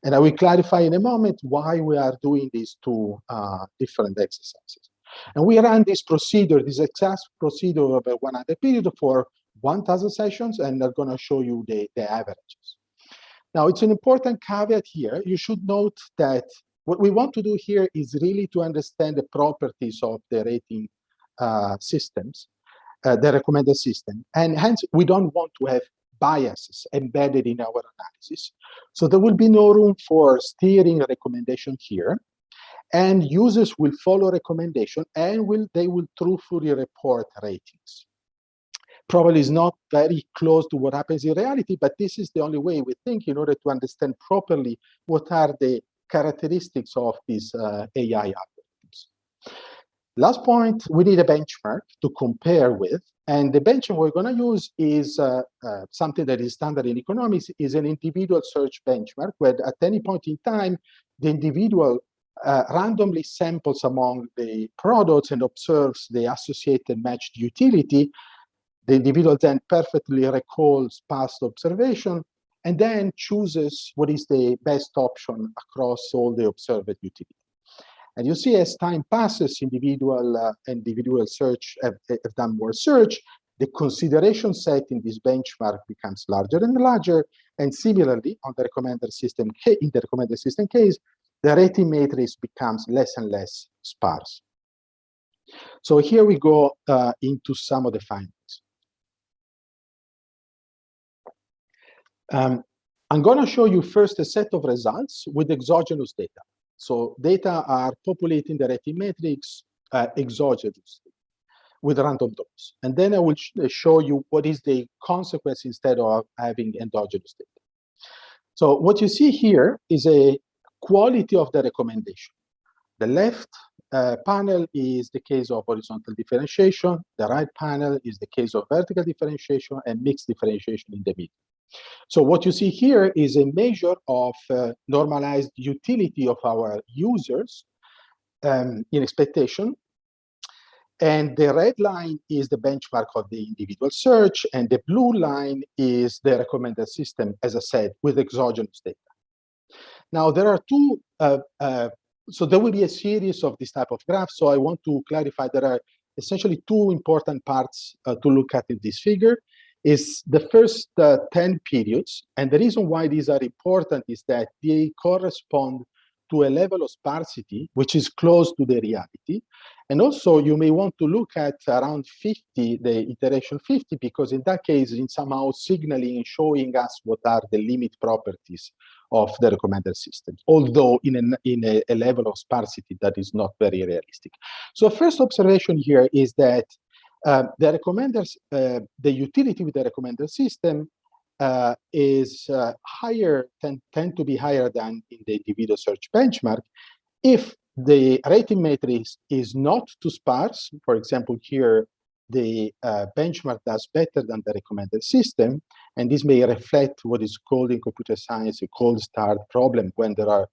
And I will clarify in a moment why we are doing these two uh, different exercises. And we run this procedure, this exact procedure over 100 period for 1,000 sessions, and I'm going to show you the, the averages. Now, it's an important caveat here. You should note that what we want to do here is really to understand the properties of the rating uh, systems, uh, the recommended system. And hence, we don't want to have biases embedded in our analysis. So there will be no room for steering recommendation here. And users will follow recommendation and will they will truthfully report ratings probably is not very close to what happens in reality, but this is the only way we think in order to understand properly what are the characteristics of these uh, AI algorithms. Last point, we need a benchmark to compare with, and the benchmark we're going to use is uh, uh, something that is standard in economics, is an individual search benchmark, where at any point in time, the individual uh, randomly samples among the products and observes the associated matched utility the individual then perfectly recalls past observation and then chooses what is the best option across all the observed utility. And you see as time passes, individual uh, individual search have, have done more search, the consideration set in this benchmark becomes larger and larger. And similarly, on the recommender system in the recommender system case, the rating matrix becomes less and less sparse. So here we go uh, into some of the findings. Um, I'm going to show you first a set of results with exogenous data. So data are populating the rating matrix uh, exogenously with random drops. And then I will sh uh, show you what is the consequence instead of having endogenous data. So what you see here is a quality of the recommendation. The left uh, panel is the case of horizontal differentiation. The right panel is the case of vertical differentiation and mixed differentiation in the middle. So what you see here is a measure of uh, normalized utility of our users um, in expectation. And the red line is the benchmark of the individual search, and the blue line is the recommended system, as I said, with exogenous data. Now, there are two, uh, uh, so there will be a series of this type of graphs. So I want to clarify there are essentially two important parts uh, to look at in this figure is the first uh, 10 periods. And the reason why these are important is that they correspond to a level of sparsity which is close to the reality. And also you may want to look at around 50, the iteration 50, because in that case, in somehow signaling, showing us what are the limit properties of the recommender system, although in, a, in a, a level of sparsity that is not very realistic. So first observation here is that uh, the recommenders, uh, the utility with the recommender system uh, is uh, higher, tend, tend to be higher than in the individual search benchmark if the rating matrix is not too sparse. For example, here, the uh, benchmark does better than the recommended system, and this may reflect what is called in computer science a cold start problem when there are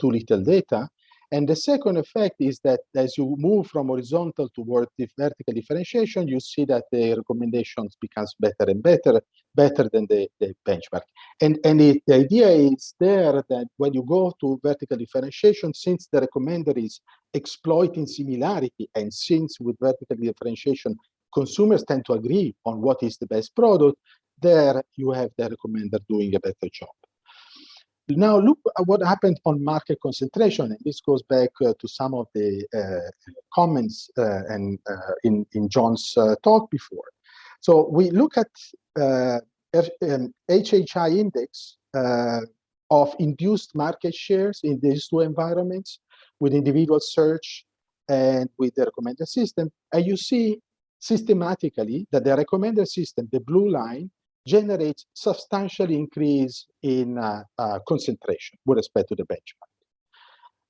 too little data. And the second effect is that as you move from horizontal toward the vertical differentiation, you see that the recommendations becomes better and better, better than the, the benchmark. And, and it, the idea is there that when you go to vertical differentiation, since the recommender is exploiting similarity, and since with vertical differentiation, consumers tend to agree on what is the best product, there you have the recommender doing a better job. Now look at what happened on market concentration. And this goes back uh, to some of the uh, comments uh, and uh, in, in John's uh, talk before. So we look at uh, um, HHI index of induced market shares in these two environments with individual search and with the recommender system. And you see systematically that the recommender system, the blue line, generates substantial increase in uh, uh, concentration with respect to the benchmark.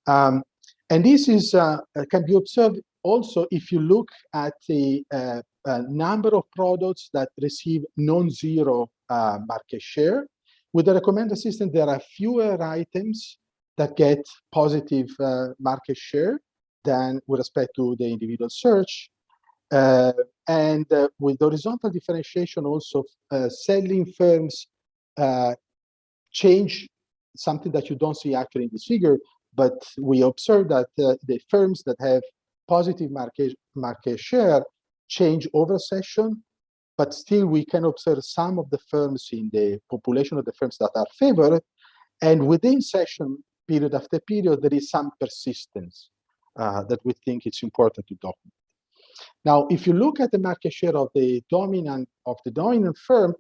Um, and this is uh, can be observed also if you look at the uh, uh, number of products that receive non-zero uh, market share. With the recommender system, there are fewer items that get positive market share than with respect to the individual search. Uh, and uh, with horizontal differentiation also, uh, selling firms change something that you don't see actually in this figure, but we observe that the firms that have positive market, market share change over session, but still we can observe some of the firms in the population of the firms that are favored, and within session, period after period, there is some persistence uh, that we think it's important to document. Now, if you look at the market share of the dominant of the dominant firm,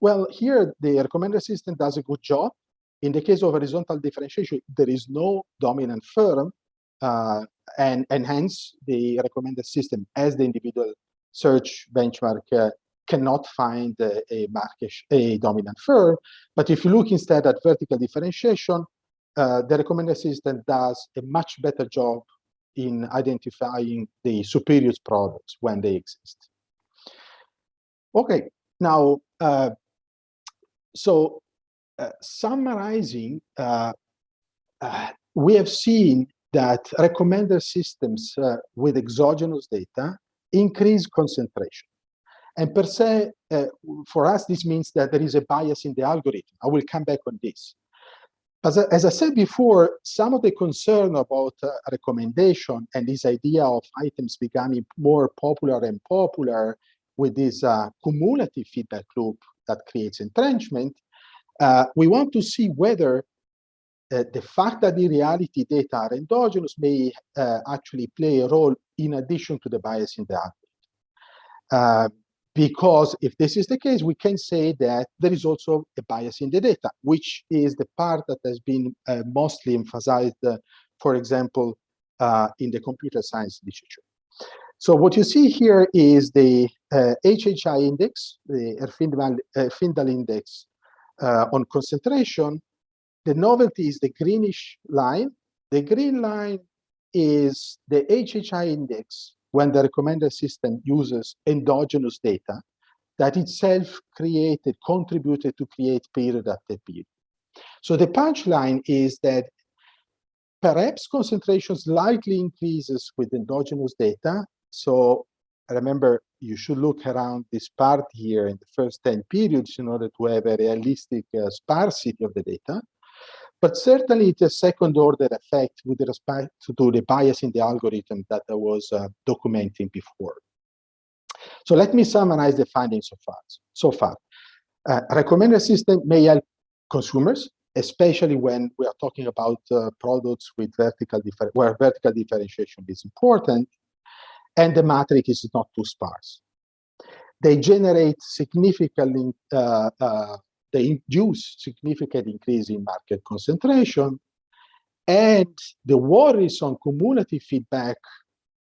well, here the recommender system does a good job. In the case of horizontal differentiation, there is no dominant firm, uh, and, and hence the recommender system as the individual search benchmark uh, cannot find a, a, market a dominant firm. But if you look instead at vertical differentiation, uh, the recommender system does a much better job in identifying the superior products when they exist. Okay, now, uh, so uh, summarizing, uh, uh we have seen that recommender systems uh, with exogenous data increase concentration. And per se, uh, for us, this means that there is a bias in the algorithm. I will come back on this. As I, as I, said before, some of the concern about uh, recommendation and this idea of items becoming more popular and popular with this uh, cumulative feedback loop that creates entrenchment, uh, we want to see whether uh, the fact that the reality data are endogenous may uh, actually play a role in addition to the bias in the algorithm. Because if this is the case, we can say that there is also a bias in the data, which is the part that has been uh, mostly emphasized, uh, for example, uh, in the computer science literature. So what you see here is the HHI uh, index, the Herfindahl, index uh, on concentration. The novelty is the greenish line. The green line is the HHI index when the recommender system uses endogenous data that itself created, contributed to create period after period. So the punchline is that perhaps concentration slightly increases with endogenous data. So remember, you should look around this part here in the first 10 periods in order to have a realistic uh, sparsity of the data. But certainly it's a second order effect with respect to the bias in the algorithm that I was uh, documenting before. So let me summarize the findings so far. So far, uh, recommender system may help consumers especially when we are talking about uh, products with vertical where vertical differentiation is important, and the matrix is not too sparse. They generate significantly, uh, uh, they induce significant increase in market concentration, and the worries on cumulative feedback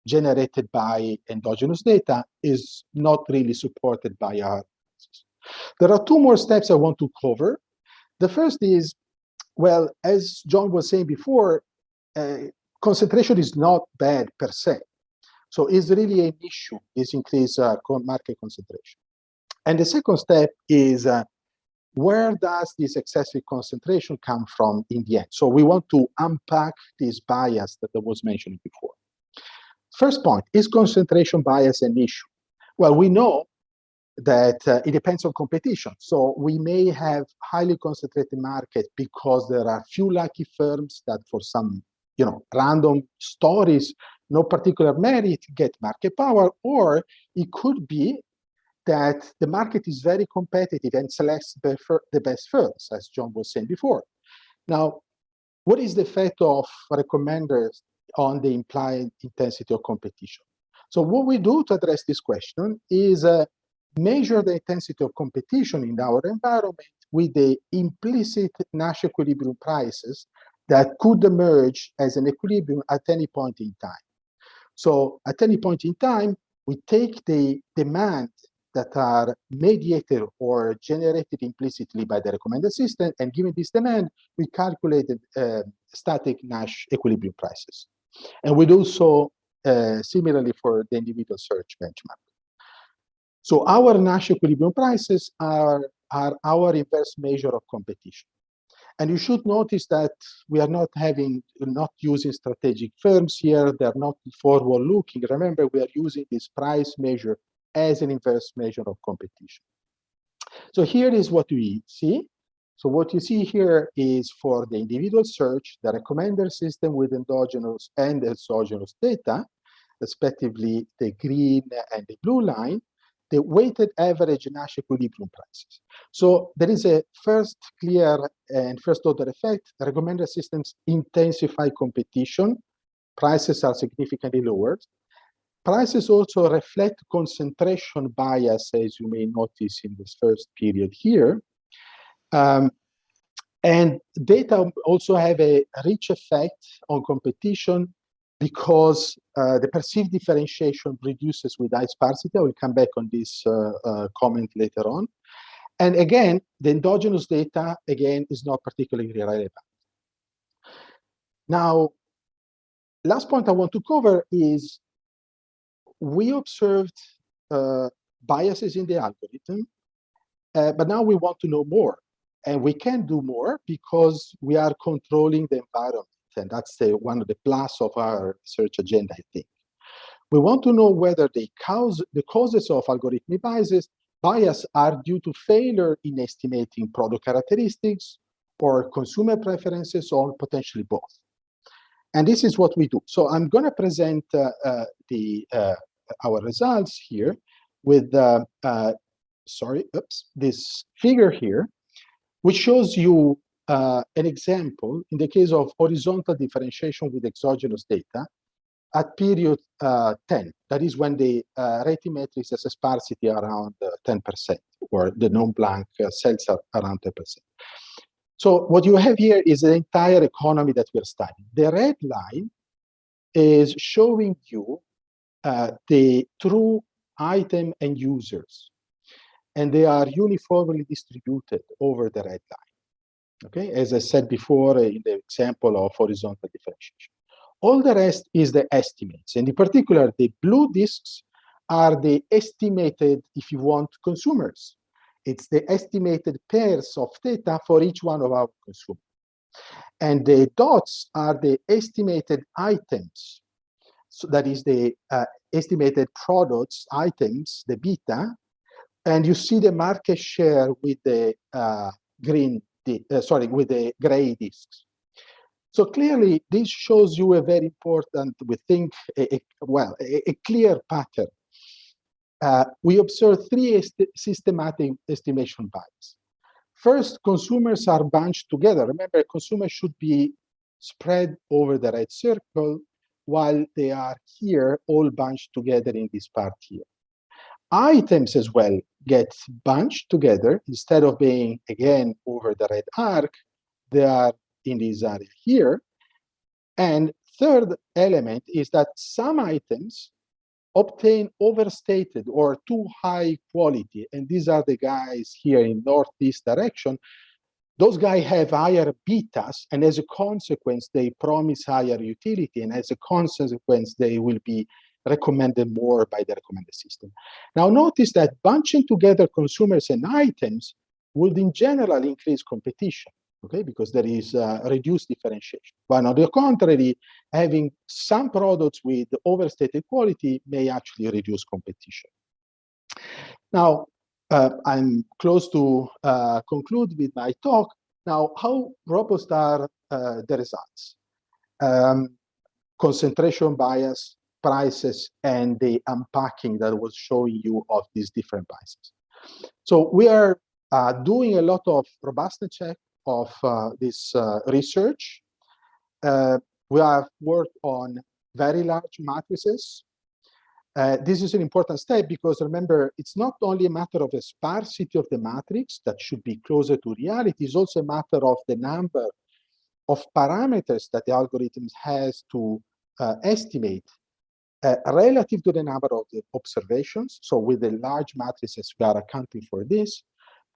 generated by endogenous data is not really supported by our analysis. There are two more steps I want to cover. The first is, well, as John was saying before, uh, concentration is not bad per se. So it's really an issue, this increased uh, market concentration. And the second step is uh, where does this excessive concentration come from in the end? So we want to unpack this bias that I was mentioning before. First point, is concentration bias an issue? Well, we know that uh, it depends on competition. So we may have highly concentrated market because there are few lucky firms that for some, you know, random stories, no particular merit get market power, or it could be that the market is very competitive and selects the best firms, as John was saying before. Now, what is the effect of recommenders on the implied intensity of competition? So what we do to address this question is uh, measure the intensity of competition in our environment with the implicit Nash equilibrium prices that could emerge as an equilibrium at any point in time. So at any point in time, we take the demand that are mediated or generated implicitly by the recommender system, and given this demand, we calculated uh, static Nash equilibrium prices. And we do so uh, similarly for the individual search benchmark. So our Nash equilibrium prices are, are our inverse measure of competition. And you should notice that we are not having, not using strategic firms here. They're not forward looking. Remember, we are using this price measure as an inverse measure of competition. So here is what we see. So what you see here is for the individual search, the recommender system with endogenous and exogenous data, respectively the green and the blue line, the weighted average Nash equilibrium prices. So there is a first clear and first order effect. The recommender systems intensify competition. Prices are significantly lowered. Prices also reflect concentration bias, as you may notice in this first period here. Um, and data also have a rich effect on competition because uh, the perceived differentiation reduces with high sparsity. I will come back on this uh, uh, comment later on. And again, the endogenous data, again, is not particularly relevant. Now, last point I want to cover is we observed uh, biases in the algorithm, uh, but now we want to know more. And we can do more because we are controlling the environment. And that's the, one of the plus of our search agenda, I think. We want to know whether the, cause, the causes of algorithmic biases bias are due to failure in estimating product characteristics or consumer preferences or potentially both. And this is what we do. So I'm going to present uh, uh, the uh, our results here with, uh, uh, sorry, oops, this figure here, which shows you uh, an example in the case of horizontal differentiation with exogenous data at period uh, 10. That is when the uh, rating matrix has a sparsity around 10%, uh, or the non-blank uh, cells are around 10%. So what you have here is the entire economy that we're studying. The red line is showing you uh, the true item and users, and they are uniformly distributed over the red line. Okay, as I said before in the example of horizontal differentiation. All the rest is the estimates, and in particular, the blue disks are the estimated, if you want, consumers. It's the estimated pairs of theta for each one of our consumers. And the dots are the estimated items so that is the uh, estimated products items, the beta, and you see the market share with the uh, green, uh, sorry, with the gray disks. So clearly, this shows you a very important, we think, a, a, well, a, a, clear pattern. Uh, we observe three est systematic estimation bias. First, consumers are bunched together. Remember, consumers should be spread over the red circle while they are here all bunched together in this part here. Items as well get bunched together instead of being again over the red arc, they are in this area here. And third element is that some items obtain overstated or too high quality. And these are the guys here in northeast direction. Those guys have higher betas, and as a consequence, they promise higher utility. And as a consequence, they will be recommended more by the recommended system. Now notice that bunching together consumers and items would in general increase competition okay, because there is uh, reduced differentiation. But on the contrary, having some products with overstated quality may actually reduce competition. Now, uh, I'm close to uh, conclude with my talk. Now, how robust are uh, the results? Um, concentration bias, prices, and the unpacking that was showing you of these different biases. So we are uh, doing a lot of robustness check of uh, this uh, research. We have worked on very large matrices. Uh, this is an important step because remember, it's not only a matter of the sparsity of the matrix that should be closer to reality, it's also a matter of the number of parameters that the algorithm has to uh, estimate uh, relative to the number of the observations. So with the large matrices, we are accounting for this.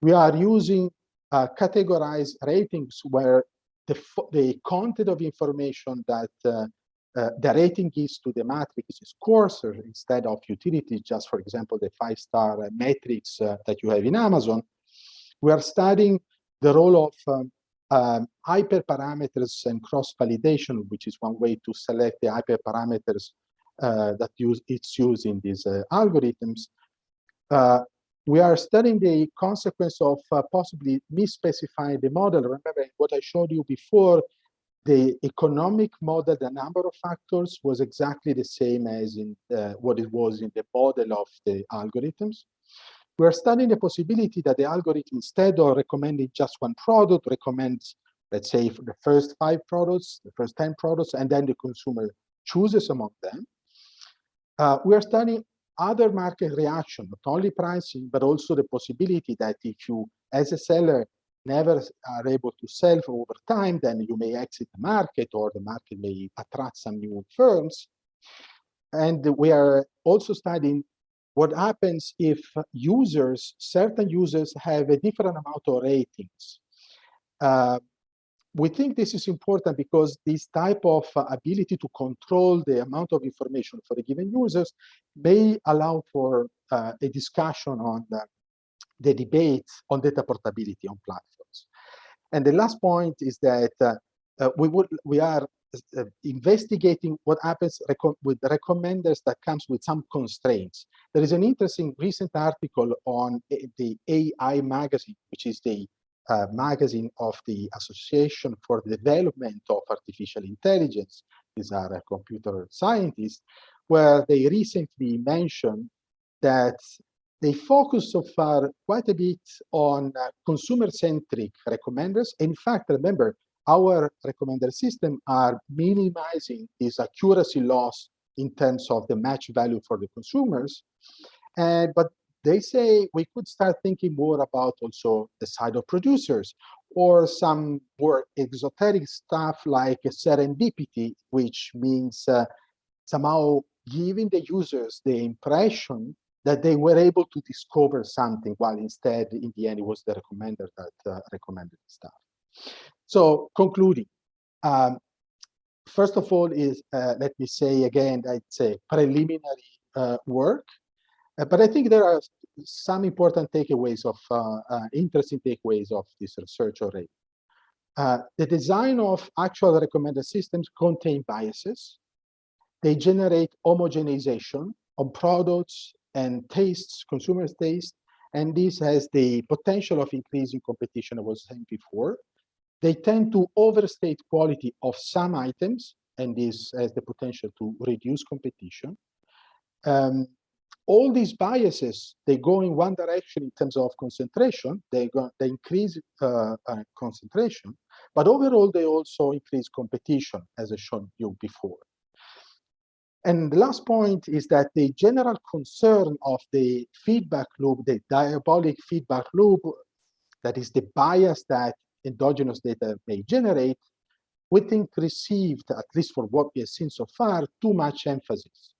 We are using uh, categorize ratings where the, the content of information that uh, uh, the rating gives to the matrix is coarser instead of utility, just for example, the five-star matrix uh, that you have in Amazon. We are studying the role of um, um, hyperparameters and cross-validation, which is one way to select the hyperparameters uh, that use it's used in these uh, algorithms. Uh, we are studying the consequence of uh, possibly misspecifying the model. Remember what I showed you before, the economic model, the number of factors was exactly the same as in uh, what it was in the model of the algorithms. We are studying the possibility that the algorithm, instead of recommending just one product, recommends, let's say, the first five products, the first 10 products, and then the consumer chooses among them. Uh, we are studying other market reaction, not only pricing, but also the possibility that if you, as a seller, never are able to sell over time, then you may exit the market or the market may attract some new firms. And we are also studying what happens if users, certain users have a different amount of ratings. Uh, we think this is important because this type of uh, ability to control the amount of information for a given users may allow for uh, a discussion on the, the, debate on data portability on platforms. And the last point is that uh, uh we would we are uh, investigating what happens with recommenders that comes with some constraints. There is an interesting recent article on the AI magazine, which is the uh, magazine of the Association for the Development of Artificial Intelligence. These are computer scientists, where they recently mentioned that they focus so far quite a bit on uh, consumer-centric recommenders. In fact, remember, our recommender system are minimizing this accuracy loss in terms of the match value for the consumers. But they say we could start thinking more about also the side of producers or some more exoteric stuff like serendipity, which means uh, somehow giving the users the impression that they were able to discover something while instead in the end it was the recommender that uh, recommended the stuff. So concluding, um, first of all is, uh, let me say again, it's a preliminary uh, work uh, but I think there are some important takeaways of uh, uh, interesting takeaways of this research already. the design of actual recommender systems contain biases. They generate homogenization on products and tastes, consumers' taste, and this has the potential of increasing competition I was saying before. They tend to overstate quality of some items, and this has the potential to reduce competition. Um, all these biases, they go in one direction in terms of concentration, they, go, they increase uh, uh, concentration, but overall they also increase competition, as I showed you before. And the last point is that the general concern of the feedback loop, the diabolic feedback loop, that is the bias that endogenous data may generate, we think received, at least for what we have seen so far, too much emphasis.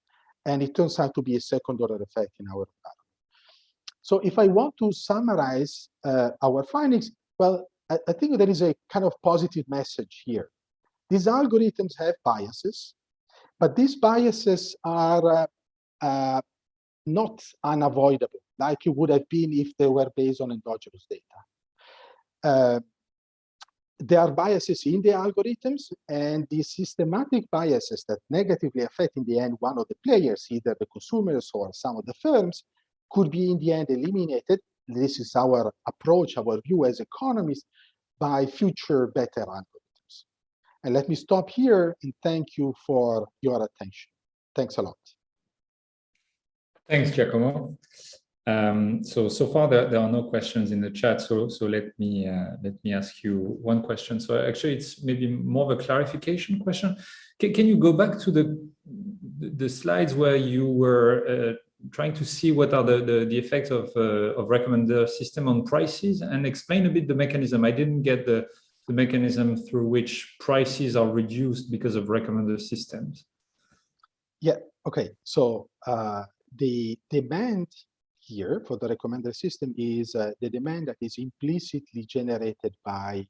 And it turns out to be a second order effect in our environment. So if I want to summarize uh, our findings, well, I, I think there is a kind of positive message here. These algorithms have biases, but these biases are uh, uh, not unavoidable, like it would have been if they were based on endogenous data. Uh, there are biases in the algorithms, and these systematic biases that negatively affect in the end one of the players, either the consumers or some of the firms, could be in the end eliminated. This is our approach, our view as economists, by future better algorithms. And let me stop here and thank you for your attention. Thanks a lot. Thanks, Giacomo. Um, so so far there, there are no questions in the chat. So so let me uh, let me ask you one question. So actually, it's maybe more of a clarification question. Can, can you go back to the the slides where you were uh, trying to see what are the the, the effects of uh, of recommender system on prices and explain a bit the mechanism? I didn't get the the mechanism through which prices are reduced because of recommender systems. Yeah. Okay. So uh, the demand here for the recommender system is uh, the demand that is implicitly generated by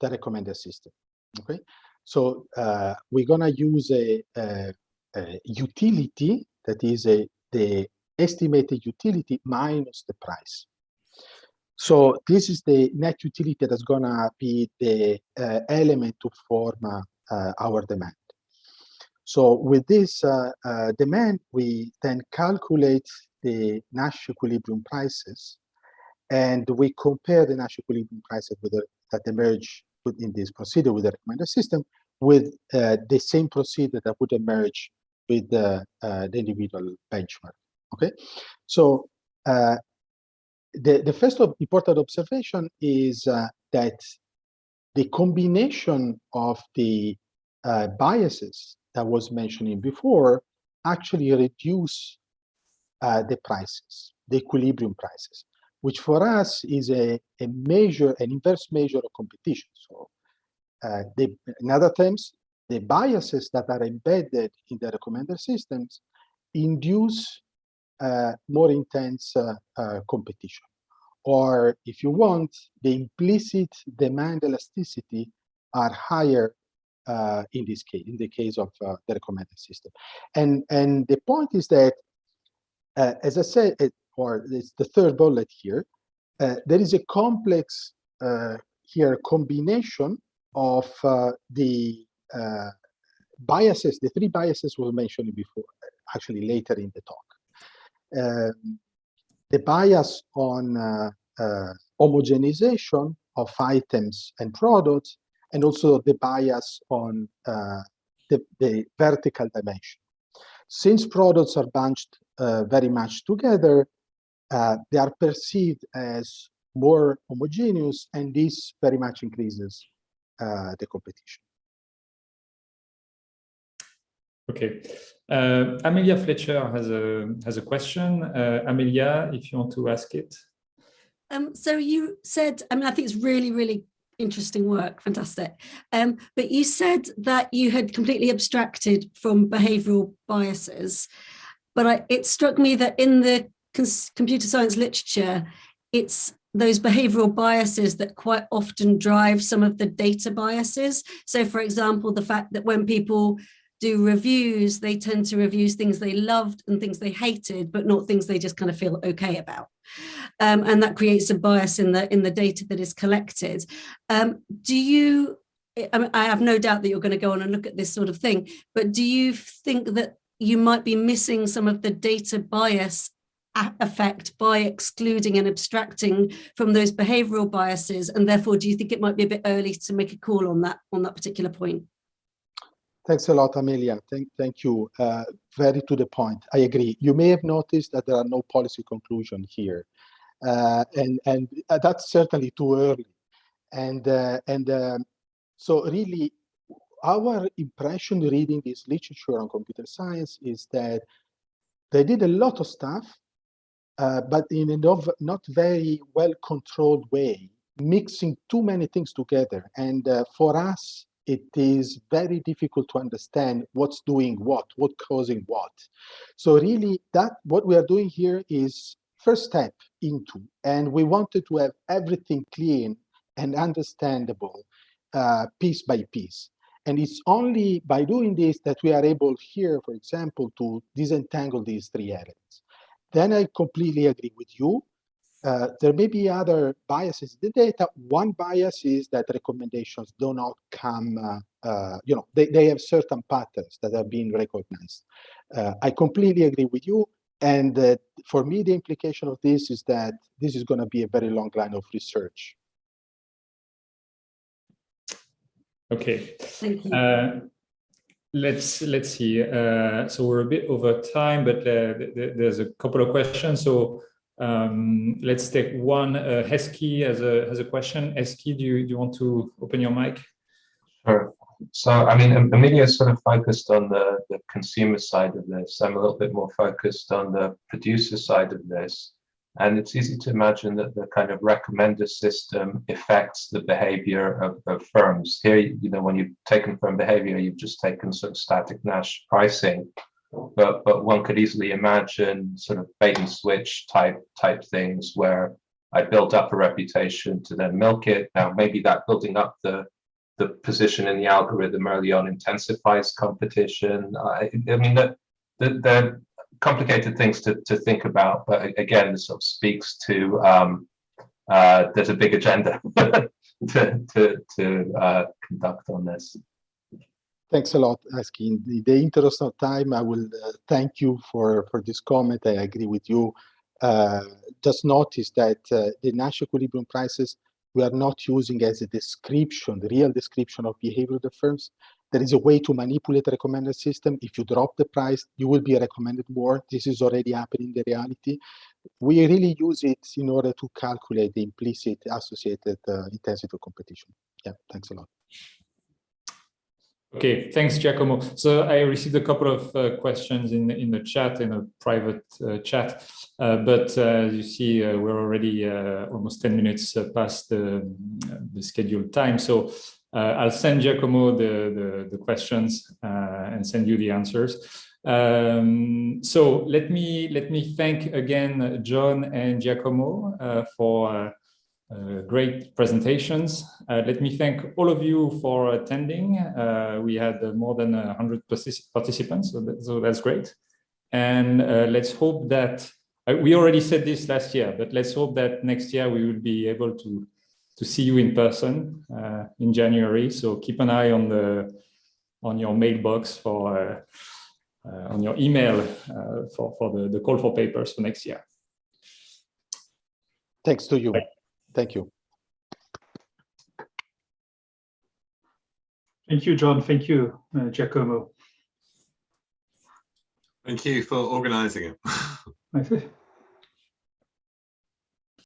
the recommender system. Okay, so uh, we're gonna use a, a, a, utility that is a the estimated utility minus the price. So this is the net utility that's gonna be the uh, element to form uh, our demand. So with this uh, uh, demand, we then calculate the Nash equilibrium prices, and we compare the Nash equilibrium prices with the, that emerge within this procedure with the recommender system with uh, the same procedure that would emerge with the, uh, the individual benchmark. Okay, so uh, the the first important observation is uh, that the combination of the uh, biases that was mentioning before actually reduce uh, the prices, the equilibrium prices, which for us is a, a measure, an inverse measure of competition. So uh, the, in other terms, the biases that are embedded in the recommender systems induce more intense uh, uh, competition. Or if you want, the implicit demand elasticity are higher uh, in this case, in the case of uh, the recommended system. And, and the point is that uh, as I said, it, or it's the third bullet here, uh, there is a complex uh, here combination of uh, the uh, biases, the three biases we were mentioning before, actually later in the talk. Um, the bias on uh, homogenization of items and products, and also the bias on the, the vertical dimension. Since products are bunched uh, very much together, uh, they are perceived as more homogeneous, and this very much increases uh, the competition. Okay, uh, Amelia Fletcher has a has a question. Uh, Amelia, if you want to ask it. Um, so you said, I mean, I think it's really, really interesting work, fantastic. Um, but you said that you had completely abstracted from behavioural biases but I, it struck me that in the computer science literature, it's those behavioral biases that quite often drive some of the data biases. So for example, the fact that when people do reviews, they tend to review things they loved and things they hated, but not things they just kind of feel okay about. Um, and that creates a bias in the in the data that is collected. Um, do you, I, I have no doubt that you're going to go on and look at this sort of thing, but do you think that you might be missing some of the data bias effect by excluding and abstracting from those behavioral biases and therefore do you think it might be a bit early to make a call on that on that particular point Thanks a lot, Amelia. Thank, thank you. Uh, very to the point. I agree. You may have noticed that there are no policy conclusion here, uh, and and uh, that's certainly too early. And uh, and um, so really, our impression reading this literature on computer science is that they did a lot of stuff, uh, but in a not, not very well controlled way, mixing too many things together. And uh, for us, it is very difficult to understand what's doing what, what causing what. So really that what we are doing here is first step into, and we wanted to have everything clean and understandable uh, piece by piece. And it's only by doing this that we are able here, for example, to disentangle these three elements. Then I completely agree with you. Uh, there may be other biases in the data. One bias is that recommendations do not come, uh, uh, you know, they, they have certain patterns that have been recognized. Uh, I completely agree with you. And uh, for me, the implication of this is that this is going to be a very long line of research. Okay. Thank you. Uh, let's let's see. Uh, so we're a bit over time, but uh, th th there's a couple of questions. So um, let's take one. Uh, Heski has a has a question. Heski, do you do you want to open your mic? Sure. So, I mean, Amelia is sort of focused on the, the consumer side of this. I'm a little bit more focused on the producer side of this. And it's easy to imagine that the kind of recommender system affects the behavior of, of firms. Here, you know, when you've taken firm behavior, you've just taken sort of static Nash pricing. But but one could easily imagine sort of bait and switch type type things where I build up a reputation to then milk it. Now maybe that building up the the position in the algorithm early on intensifies competition. I, I mean that the, the complicated things to, to think about, but again, this sort of speaks to um, uh, there's a big agenda to to, to uh, conduct on this. Thanks a lot, Aski. In the, interest of time, I will uh, thank you for, for this comment. I agree with you. Uh, just notice that uh, the Nash equilibrium prices, we are not using as a description, the real description of behavior of the firms. There is a way to manipulate the recommender system. If you drop the price, you will be recommended more. This is already happening in the reality. We really use it in order to calculate the implicit associated uh, intensity of competition. Yeah, thanks a lot. Okay, thanks, Giacomo. So I received a couple of uh, questions in in the chat in a private uh, chat, uh, but uh, you see uh, we're already uh, almost ten minutes past the, the scheduled time. So I'll send Giacomo the the, the questions and send you the answers. Um, so let me let me thank again John and Giacomo for uh, great presentations. Uh, let me thank all of you for attending. Uh, we had uh, more than 100 participants, so, that, so, that's great. And uh, let's hope that, uh, we already said this last year, but let's hope that next year we will be able to, to see you in person in January. So keep an eye on, the, on your mailbox for, on your email for, for the, the call for papers for next year. Thanks to you. Thank you. Thank you, John. Thank you, uh, Giacomo. Thank you for organizing it.